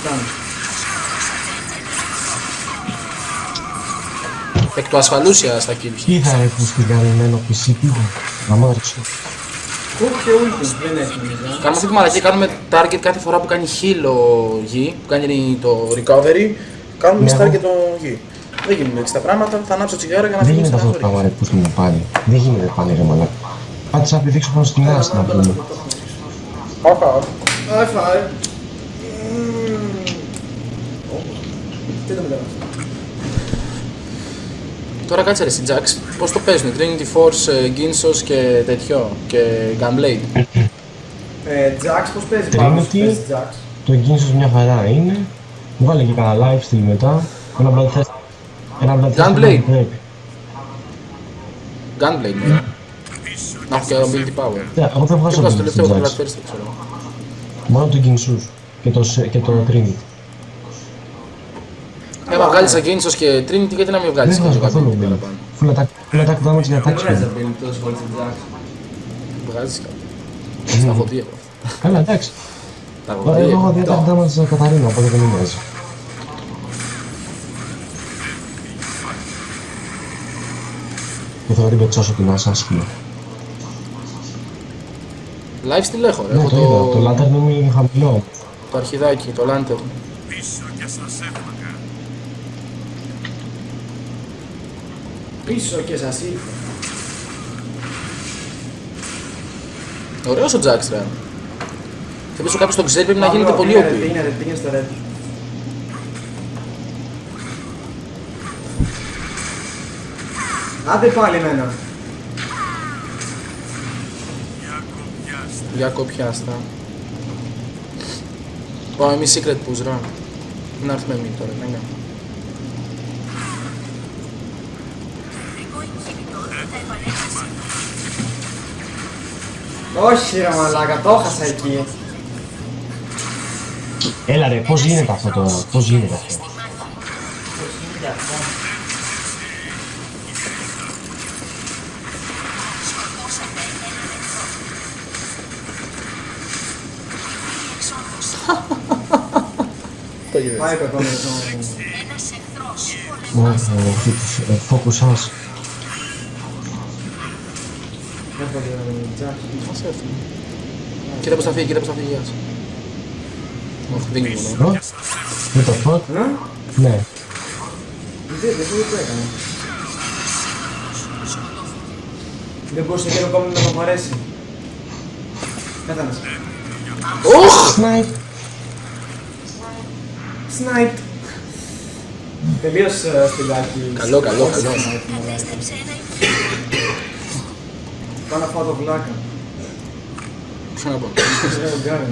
A: Φτάνει.
B: Εκ του ασφαλούσια στα kills.
C: Τι θα έχουν στην καλυμμένο PC, τι θα. Να μ' άρεσε.
A: Hook και ulti δεν έχει νομίζω.
B: Κάνουμε αυτή τη μαλακία, κάνουμε target κάθε φορά που κάνει heal ο γη, που κάνει το recovery, κάνουμε
C: Ναι,
B: εμείς target
C: εγώ-
B: το γη. Δεν γίνονται έτσι τα πράγματα, θα ανάψω τσιγάρο για να
C: Δεν
B: φύγει
C: γίνεται
B: στην
C: αυτό το πράγμα
B: αγορή.
C: ρε που στην πάλι. Δεν γίνεται πάλι ρε μαλάκα. Πάτησα να πηδήξω πάνω στην άστη να πούμε.
B: Αχα.
A: High five. Μμμ. Τι το μετέβασε.
B: Τώρα κάτσε ρε στην Jax, πώς το παίζουν, Trinity Force, ε, Ginsos και τέτοιο, και Gunblade;
A: Ε, Jax πώς παίζει
C: Trinity.
A: πάνω, παίζει Jax;
C: Το Ginsos μια χαρά είναι. Μου βάλε και κανένα lifesteal μετά. Ένα bloodthirst. Ένα bloodthirst.
B: Gunblade.
C: ένα break.
B: Gunblade, ναι. Να έχω και ability power.
C: Ναι, εγώ δεν
B: Και
C: βγάζω
B: βγάζω το
C: ability
B: τελευταίο
C: στην
B: το
C: Jax.
B: Bloodthirst, δεν ξέρω.
C: Μόνο το Ginsus και το, σε- και το Trinity.
B: Έμα βγάλεις Ginsos και Trinity, γιατί να μην βγάλεις
C: Δεν
B: και
C: βγάζω
B: το
C: καθόλου
B: ability
C: ability.
B: παραπάνω.
C: Full attack, full attack damage για attack
A: Δεν βγάζεις
C: speed.
A: ability τόσο πολύ στην Jax.
B: Βγάζεις κάτι. Στα φωτία εγώ.
C: Καλά, εντάξει.
B: Τα
C: Εγώ
B: φωτία.
C: έχω δει attack damage σε Καταρίνα, οπότε δεν με νοιάζει. Και θέλω να την πετσώσω την άσα άσχημα.
B: Lifesteal έχω ρε,
C: Ναι,
B: έχω
C: το είδα. Το lantern μου είναι χαμηλό.
B: το αρχιδάκι, το lantern.
E: Πίσω και σας έφαγα.
A: Πίσω και σας ήρθα.
B: Ωραίος ο Jax ρε. Θα πεις κάποιος τον ξέρει πρέπει να γίνεται
A: Παύλο,
B: πολύ
A: πήγαινε,
B: OP.
A: Πήγαινε, πήγαινε στο red. Άντε πάλι εμένα.
E: Για κοπιάστε.
B: Για κοπιάστα. Πάμε εμείς secret push ρε. Να έρθουμε εμείς τώρα, ναι, ναι.
A: Όχι ρε μαλάκα, το έχασα εκεί.
C: Έλα ρε, πώς γίνεται αυτό τώρα, πώς γίνεται αυτό;
D: γίνεται αυτό.
F: Σκοτώσατε έναν εχθρό.
B: Το είδες.
A: Πάει το επόμενο.
F: Ένας εχθρός πολεμά.
C: Focus us.
A: Έφαγε Jax.
B: Μας έφυγε. Κοίτα πως θα φύγει, κοίτα πως θα φύγει, γεια σου. Όχι, δεν είναι μόνο.
C: What? What the fuck?
A: Ναι,
C: Ναι.
A: δεν δεν το έκανε. Δεν μπορούσε και το κόμμα να το παρέσει. Πέθανες.
B: Οχ!
C: Snipe.
A: Snipe. Τελείως ε, σπηλάκι.
B: Καλό, καλό,
A: Όχι
B: καλό.
A: snipe, μωρέ.
F: Κατέστρεψε ένα
A: Πάω να φάω το βλάκα.
B: Ποιο να πω.
A: Είναι ο Γκάριν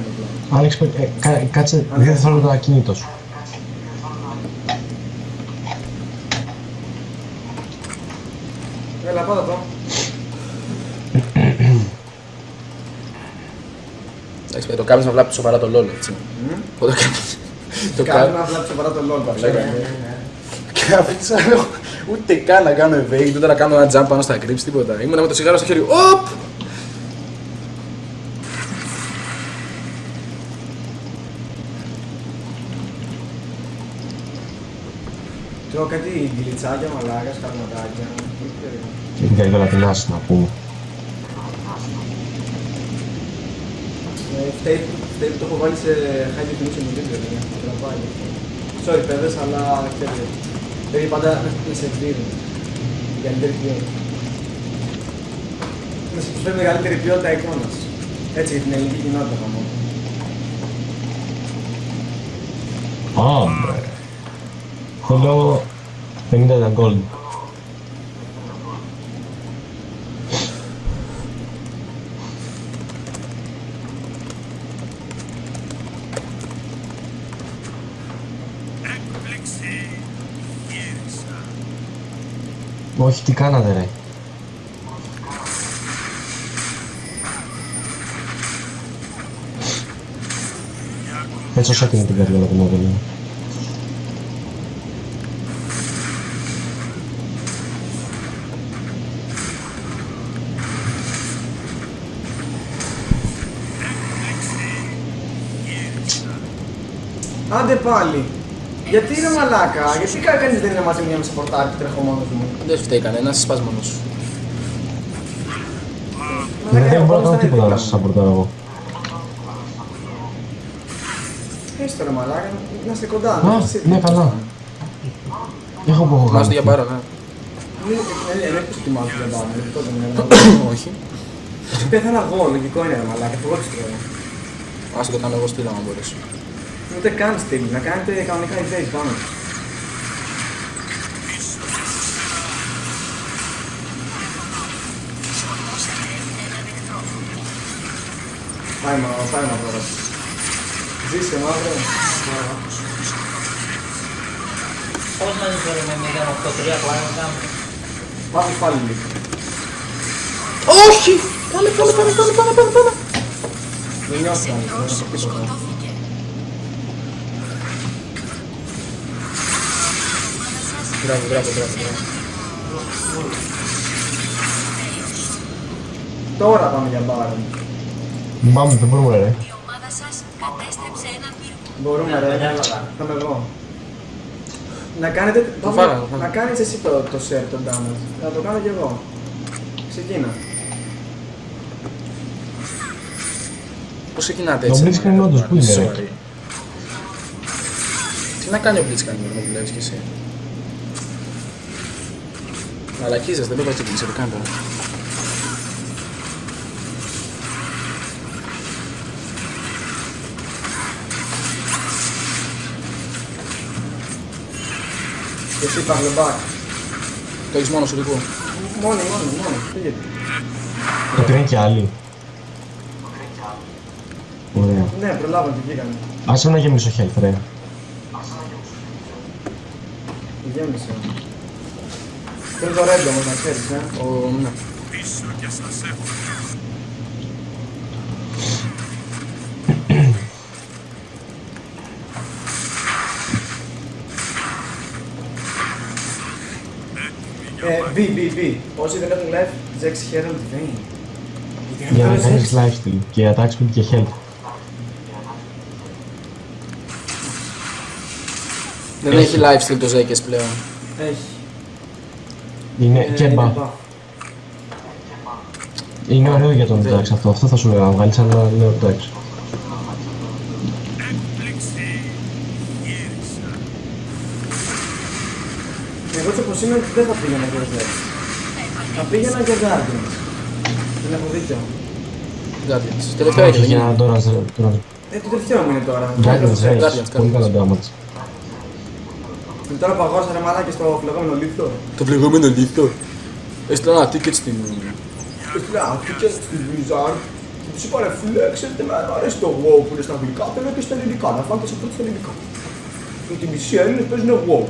A: απλά.
C: Άλεξ, ε, κα- κάτσε δύο δευτερόλεπτα ακίνητο σου.
A: Έλα, πάτα το.
B: Εντάξει, το κάνεις να βλέπει σοβαρά το LOL, έτσι. Το κάνεις. Το
A: Κάνει
B: κάνεις.
A: να βλέπει σοβαρά το LOL,
B: Ναι,
A: παρακαλώ.
B: Και αφήσα ούτε καν να κάνω evade, ούτε να κάνω ένα jump πάνω στα creeps, τίποτα. Ήμουνα με το σιγάρο στο χέρι. Οπ!
A: Τρώω κάτι γκυλιτσάκια, μαλάκας, σκαρματάκια.
C: Και την καλύτερα την άση να πούμε.
A: Ε, Φταίει φταίει που το έχω βάλει σε high definition video, δηλαδή. Τραβάει. Sorry, παιδες, αλλά ξέρετε. Πρέπει πάντα να σε εκδίδουν. Η καλύτερη ποιότητα. Να σε προσφέρει μεγαλύτερη ποιότητα εικόνας. Έτσι για την ελληνική κοινότητα μόνο.
C: Α, Θέλω 50 gold. Όχι, τι κάνατε ρε. Έτσι όσο έτοιμη την καρδιά του μόδελο.
A: Άντε πάλι. Γιατί είναι μαλάκα, γιατί κα- κανείς δεν είναι μαζί μια με σαπορτάρι και τρέχω μόνος μου.
B: Δεν φταίει κανένας, σπάς μόνος σου.
A: Μαλάκα,
C: Δεν
A: ο
C: μπορώ να
A: πόνος
C: κάνω
A: ήταν
C: τίποτα
A: δίπλα
C: να
A: μου.
C: σας σαμπορτάρω εγώ.
A: Έστω ρε μαλάκα, να είστε κοντά.
C: Α,
A: να είστε
C: ναι,
A: δίπλα.
C: καλά. Έχω που έχω
B: Μάζω
C: κάνει.
B: για πάρα, ναι.
A: Είναι- ε, ε, Δεν έχω ετοιμάσει για πάνω, γι' αυτό δεν είναι.
B: Όχι.
A: Πέθανα εγώ, λογικό είναι ρε μαλάκα, εγώ τις τρώω.
B: Ας το κάνω εγώ στείλω αν μπορέσω.
A: Ούτε καν στυλ, να κάνετε κανονικά evade πάνω. Πάει μα, πάει μα τώρα. Ζήσε μαύρο.
D: Πώς να ζήσω ρε με 083 πλάνα να κάνω.
A: Πάμε πάλι λίγο.
B: Όχι! Πάνε, πάνε, πάνε, πάνε, πάνε, πάνε, πάνε.
A: Δεν νιώθω αν δεν έχω τίποτα.
B: Μπράβο, μπράβο, μπράβο. μπράβο.
A: Τώρα πάμε για μπάρα.
C: Πάμε, δεν μπορούμε ρε.
F: Η ομάδα σας κατέστρεψε έναν πύργο.
A: Μπορούμε ρε,
D: Κατάλαβα.
A: θα είμαι εγώ. Να κάνετε, πάμε-
B: φάγα, το φάγα.
A: να κάνεις εσύ το, το share, το damage. Να το κάνω κι εγώ. Ξεκίνα.
B: Πώς ξεκινάτε
C: Το
B: έτσι.
C: Blitzcrank
B: μαλάκα,
C: όντως,
B: το
C: πού είναι, ρε;
B: Sorry. Τι να κάνει ο Blitzcrank με το που βλέπεις κι εσύ; Μαλακίζες, δεν το βάζει την το κάνει τώρα.
A: Και εσύ πάμε back.
B: Το έχεις μόνος σου λίγο.
A: Μόνοι, μόνοι, μόνοι. Φύγετε.
C: Το πήραν και άλλοι. Ωραία.
A: Ναι, προλάβαμε και βγήκαμε.
C: Άσε να γεμίσω health ρε.
A: Γέμισε. Θέλω το red όμως να ξέρεις, ε.
B: Ο, ναι.
E: Πίσω και σας έχω.
A: Ε, B, B, B. Όσοι δεν έχουν live, Zex Herald Vayne. Γιατί
C: Για να
A: αυτό
C: κάνεις
A: Zex.
C: lifesteal και attack speed και health.
B: Δεν έχει lifesteal το Ζέκες πλέον.
A: Έχει.
C: Είναι
A: Ε,
C: και
A: είναι
C: buff.
A: buff.
C: Είναι ωραίο για τον Dax αυτό. Αυτό θα σου έλεγα να βγάλεις ένα νέο Dax.
E: Έκπληξη. Γύρισα.
A: Εγώ έτσι όπως είμαι δεν θα πήγαινα για Zex. Θα πήγαινα για Guardians. Δεν έχω δίκιο.
B: Guardians. Τελευταίο
C: Όχι,
B: έγινε, δεν
C: για
B: είναι;
C: τώρα. τώρα.
A: Ε, το τελευταίο μου είναι τώρα.
C: Guardians Race.
B: Guardians,
C: Πολύ
B: Guardians.
C: καλό damage.
A: Και τώρα που αγόρασα ρε μαλάκι στο φλεγόμενο λίθο.
B: Το πληγόμενο λίθο. Έστειλα ένα ticket στην.
A: Έστειλα και στη Blizzard και τους είπα ρε φίλε, ξέρετε με μου αρέσει το WoW που είναι στα αγγλικά, θέλω και στα ελληνικά, να φάτε σε αυτό στα ελληνικά. Γιατί οι μισοί Έλληνες παίζουν WoW.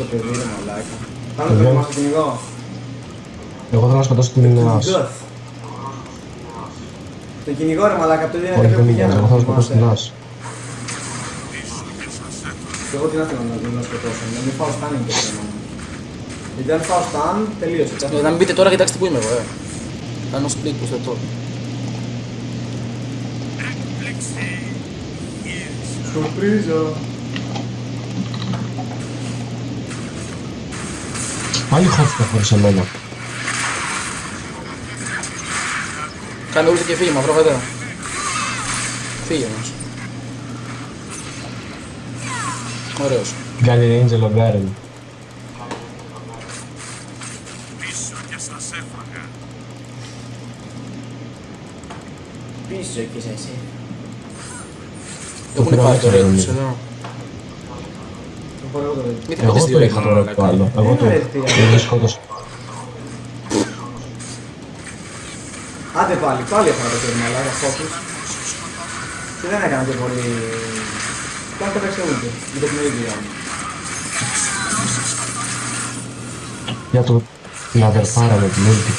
A: Το παιδί ρε μαλάκα. Πάμε
C: Παιδιά.
A: το μας το κυνηγό.
C: Εγώ θέλω να σκοτώσω την As.
A: Κυνηγός. Το κυνηγό ρε μαλάκα, αυτό δεν είναι
C: Όχι,
A: κάποιο
C: δεν
A: που
C: είναι.
A: πηγαίνω.
C: Εγώ θέλω να σκοτώσω την As.
A: Και εγώ τι να θέλω να να σκοτώσω, να μην φάω στάν είναι το θέμα μου. Γιατί αν φάω στάν, τελείωσε.
B: Ε, Να μην πείτε τώρα, κοιτάξτε που είμαι εγώ, ε. Κάνω split που θετώ.
E: Έκπληξη γύρισα.
A: Σουρπρίζα.
C: Πάλι χώθηκα χωρίς εμένα.
B: Κάνε ούλτη και φύγε, μαυρό βέβαια. Φύγε όμως. Ωραίος.
C: Γκάλι Angel of Garen.
E: Πίσω και σας έφαγα.
A: Πίσω και είσαι εσύ.
B: Έχουν
C: πήρα
B: πάρει το
C: έξω,
B: ρέι τους
C: νομίζω.
B: εδώ.
A: Το πάρω εγώ το δείτε.
B: Γιατί
C: Εγώ
B: πέτες δύο
C: το
B: ρέι
C: είχα
B: μόνο,
C: τώρα
B: ρε,
C: το άλλο. Εγώ το
A: Είναι
C: είχα.
A: αιτία.
C: Δεν σκότωσα.
A: Άντε πάλι, πάλι έφαγα το παιδί μαλάκα, focus. Και δεν έκανα και πολύ... Πάλι το παίξα ούτε, με το παιχνίδι μου.
C: Για το την αδερφάρα με την ulti.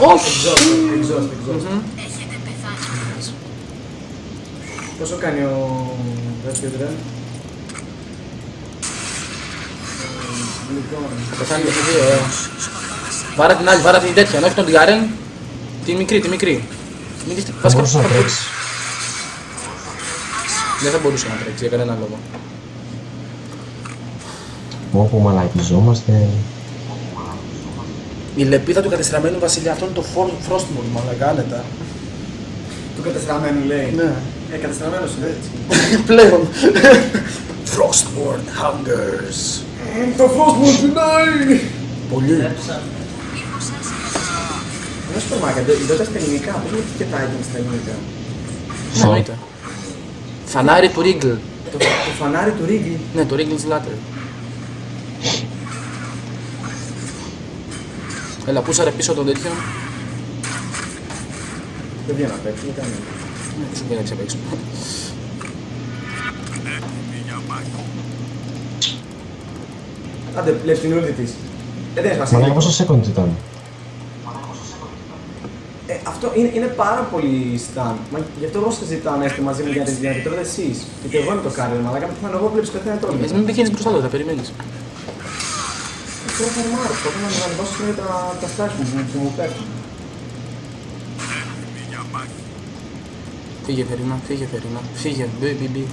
B: Όχι!
A: Exhaust, exhaust, exhaust.
F: Έχετε πεθάνει.
A: Πόσο κάνει ο Ρέσκιο Τρέν; Λοιπόν,
B: Πεθάνει και δύο, ε. Βάρα την άλλη, βάρα την τέτοια, όχι τον Γκάρεν. Τη μικρή, τη μικρή. Μην δεις,
C: Θα
B: βασικά
C: μπορούσε να
B: θα
C: τρέξει.
B: Δεν θα μπορούσε να τρέξει για κανένα λόγο.
C: Όπου μαλακιζόμαστε.
B: Η λεπίδα του κατεστραμμένου βασιλιά, αυτό είναι το Frostmourne, μαλακά, άνετα.
A: του κατεστραμμένου λέει.
B: Ναι.
A: Ε, κατεστραμμένος είναι έτσι.
B: Πλέον. Frostmourne hungers.
A: Το φως μου πεινάει!
B: Πολύ.
F: Μήπως σας
A: Να σου πω μάκα, δεν στα ελληνικά, πώς μου και τα έγινε στα ελληνικά.
B: Ναι, εννοείται. Φανάρι του Ρίγκλ.
A: Το, το φανάρι του Ρίγκλ.
B: Ναι, το Ρίγκλ's Ladder. Έλα, πούσαρε πίσω τον τέτοιο;
A: Δεν βγαίνω απ' έξω, γιατί είναι.
B: Ναι, σου πει να ξεπέξω.
E: Έτοιμη για μάχη.
A: Άντε, πλες την ούλτη της. Ε, δεν έχει
C: Μαλάκα
A: σημασία.
C: πόσο seconds ήταν;
A: Ε, αυτό είναι, είναι πάρα πολύ stan. Μα γι' αυτό εγώ σας ζητάω να είστε μαζί μου για να τη διάρκεια. Τώρα εσείς. Γιατί εγώ είμαι το κάρι, μαλάκα. Πεθάνω εγώ, βλέπεις πεθαίνει τώρα.
B: Εσύ μην πηγαίνεις μπροστά του, θα περιμένεις.
A: Τώρα θα ρημάρω, θα να μου ανεβάσω σήμερα τα, τα στάση μου που, που μου πέφτουν.
E: Έτοιμη για μάχη.
B: Φύγε, Φερίνα, φύγε, Φερίνα. Φύγε, μπι, μπι, μπι.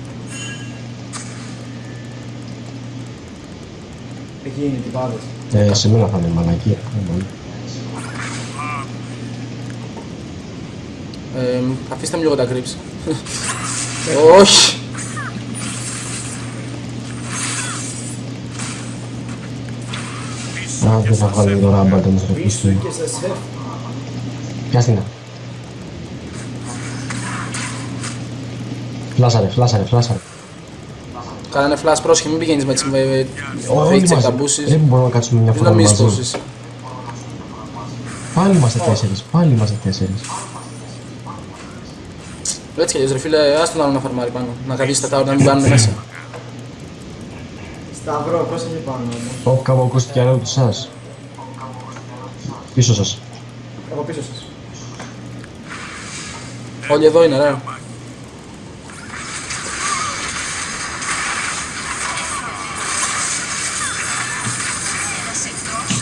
A: Εκεί είναι οι τυπάδες.
C: Ε, σε μένα θα είναι μαλακία. Ε, μάλλον.
B: Ε, αφήστε μου λίγο τα κρύψη. Όχι!
C: Α, δεν θα βγάλει το ράμπα το μισό
A: Πίσω
C: του.
A: και σε σεφ.
C: Πιάσ' την. Φλάσαρε, φλάσαρε, φλάσαρε.
B: Κάνανε flash πρόσχε, μην πηγαίνεις με τις με- με
C: Όλοι
B: fake check
C: μαζί.
B: τα μπούσεις.
C: Δεν μπορούμε να κάτσουμε μια
B: Μην
C: φορά
B: νομίζεις
C: μαζί.
B: πόσες.
C: Πάλι είμαστε τέσσερις, πάλι είμαστε τέσσερις.
B: Έτσι κι αλλιώς ρε φίλε, άστο να να φαρμάρει πάνω. Να καθίσει τα tower να μην κάνουν μέσα.
A: Σταυρό, πώς έχει πάνω όμως.
C: Ω, κάπου ακούστηκε άλλο του σας. Πίσω σας.
A: Από πίσω σας.
B: Όλοι εδώ είναι, ρε.
F: ένας εχθρός.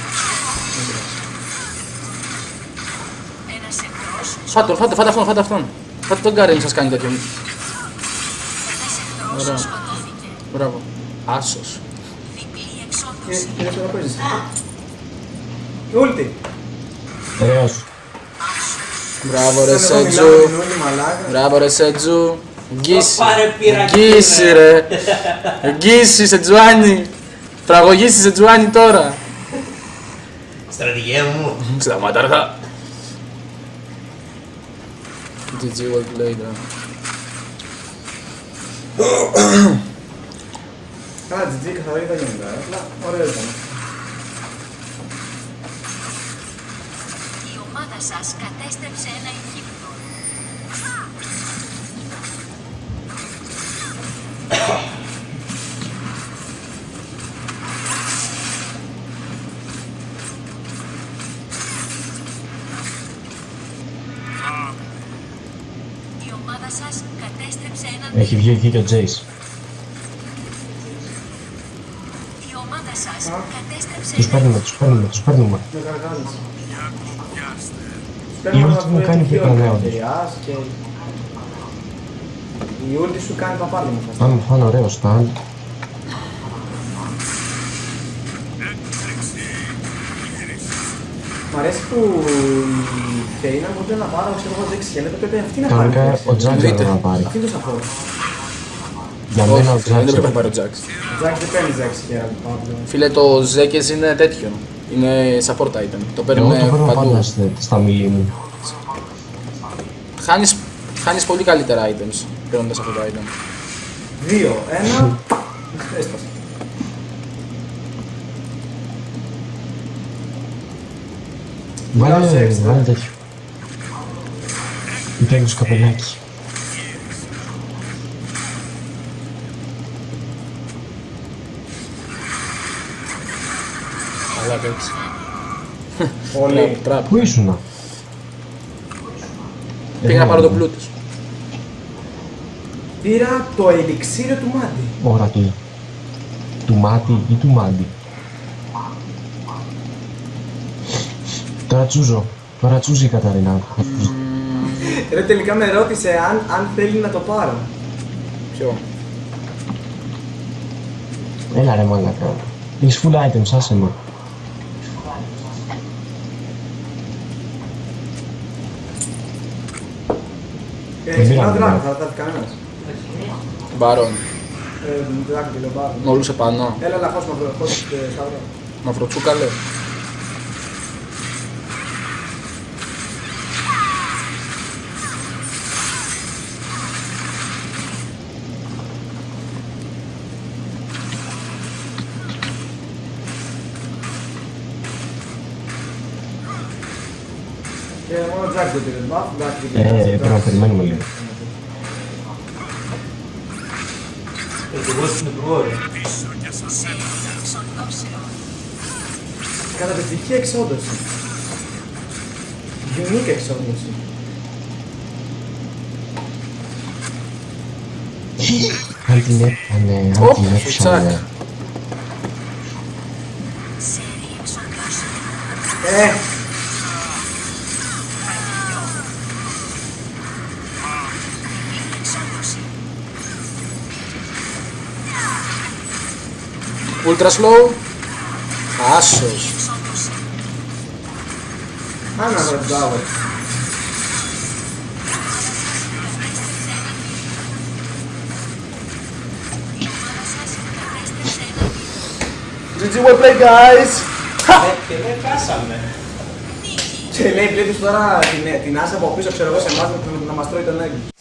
F: Ένας εχθρός.
B: Φάτε τον, φάτε, φάτε αυτόν, φάτε αυτόν. Φάτε τον Γκάρεν σας κάνει τέτοιο.
F: Ένας
B: Ωραία.
F: εχθρός σκοτώθηκε.
B: Μπράβο. Άσος.
F: Διπλή
A: Και
F: εξόντωση.
A: και δεν παίζεις. Ούλτη.
C: Ωραίος.
B: Μπράβο ρε
A: Όταν εγώ μιλάω με
B: Σέτζου.
A: την ούλτη μαλάκα.
B: Μπράβο ρε Σέτζου. Γκίση.
D: πάρε πειράκι,
B: Γκίση
D: ρε.
B: ρε. Γκίση Σετζουάνι. Τραγωγήσει σε Τζουάνι τώρα.
D: Στρατηγέ μου.
B: Σταμάτα αργά. GG well played. ρε.
A: Καλά, GG καθαρά ήταν γενικά. Απλά ωραίο ήταν.
F: Η ομάδα σας κατέστρεψε ένα ηχείπτο. Η ομάδα σας κατέστρεψε έναν
C: Έχει βγει εκεί και ο Τζέις.
F: Η ομάδα σας κατέστρεψε
C: Τους
F: έναν
C: παίρνουμε, τους παίρνουμε, τους παίρνουμε.
A: Με καργάζεις.
C: Η ulti μου κάνει πιο νέο.
A: και... Η ulti σου κάνει παπάρι μου. φάση.
C: Αν μου φάνε ωραίο stand,
A: Μ' αρέσει που η Φέινα μου είπε να πάρω, ξέρω εγώ, 6 χιλιάδες, πρέπει αυτή να πάρει.
C: κανονικά
A: έξι.
C: ο Τζάξ
B: Εννοείται.
C: έπρεπε να πάρει.
A: Αυτό είναι το support.
C: Για μένα ο
B: Όχι,
C: Τζάξ
B: δεν έπρεπε να
C: έπρεπε.
B: πάρει ο Jax.
A: Ο Τζάκ δεν παίρνει 6 χιλιάδες πάνω.
B: Φίλε, το Zekes είναι τέτοιο. Είναι support item. Το
C: Εγώ
B: παίρνουν
C: το παίρνω
B: παντού.
C: πάντα στη- στα μιλή μου.
B: Χάνεις, χάνεις πολύ καλύτερα items παίρνοντας αυτό το item.
A: Δύο, ένα, έσπασε.
C: Βάλε,
A: Μιλάω σε έξτρα.
C: βάλε τέτοιο. Ή παίρνεις το καπελάκι.
B: Αλλά έτσι.
A: Όλοι.
B: Τραπ.
C: Πού ήσουνα.
B: Πήγα να πάρω το πλούτος.
A: Πήρα το ελιξίριο του Μάντι.
C: Ωρα του. Του μάτι ή του μάντι. Τώρα τσούζω. Τώρα τσούζει η Καταρίνα.
A: Ρε τελικά με ρώτησε αν, αν θέλει να το πάρω.
B: Ποιο;
C: Έλα ρε μαλακά. Έχεις full items, άσε με.
A: Ε,
C: Δεν
A: ξεκινάω
C: πήραμε,
A: δράκο,
C: ναι.
A: θα τα δει κανένας.
B: Μπάρον.
A: Ε, δράκο και λέω πάρω.
B: Μολούσε πάνω.
A: Έλα, έλα, χώσ' μαυρο, χώσ' ε, σταυρό.
B: Μαυροτσούκα λέει.
A: Μόνο ο Τζάκ δεν πήρε buff, εντάξει,
C: Ε,
A: δεν πήρε.
C: πρέπει να περιμένουμε λίγο.
D: Εγώ στην υπουργό. ρε.
E: Πίσω και σας έφαγα.
F: εξοντώσεων.
A: Καταπληκτική εξόντωση. Unique εξόντωση.
C: Αν την έπανε, αν
B: Ωπ,
C: την
B: τσακ.
C: έπιανε.
F: Σερή εξοντώσεων.
A: Ε,
B: Ultra slow. Άσος.
F: Εξόντωση.
A: άνα βρε μπράβο.
F: Η ομάδα σας κατέστρεψε έναν
A: GG well played guys!
D: Ε, Και δεν χάσαμε.
A: Και λέει πλήτους τώρα την, την άσα από πίσω, ξέρω εγώ, σε εμάς να, να μας τρώει τον έγκυο.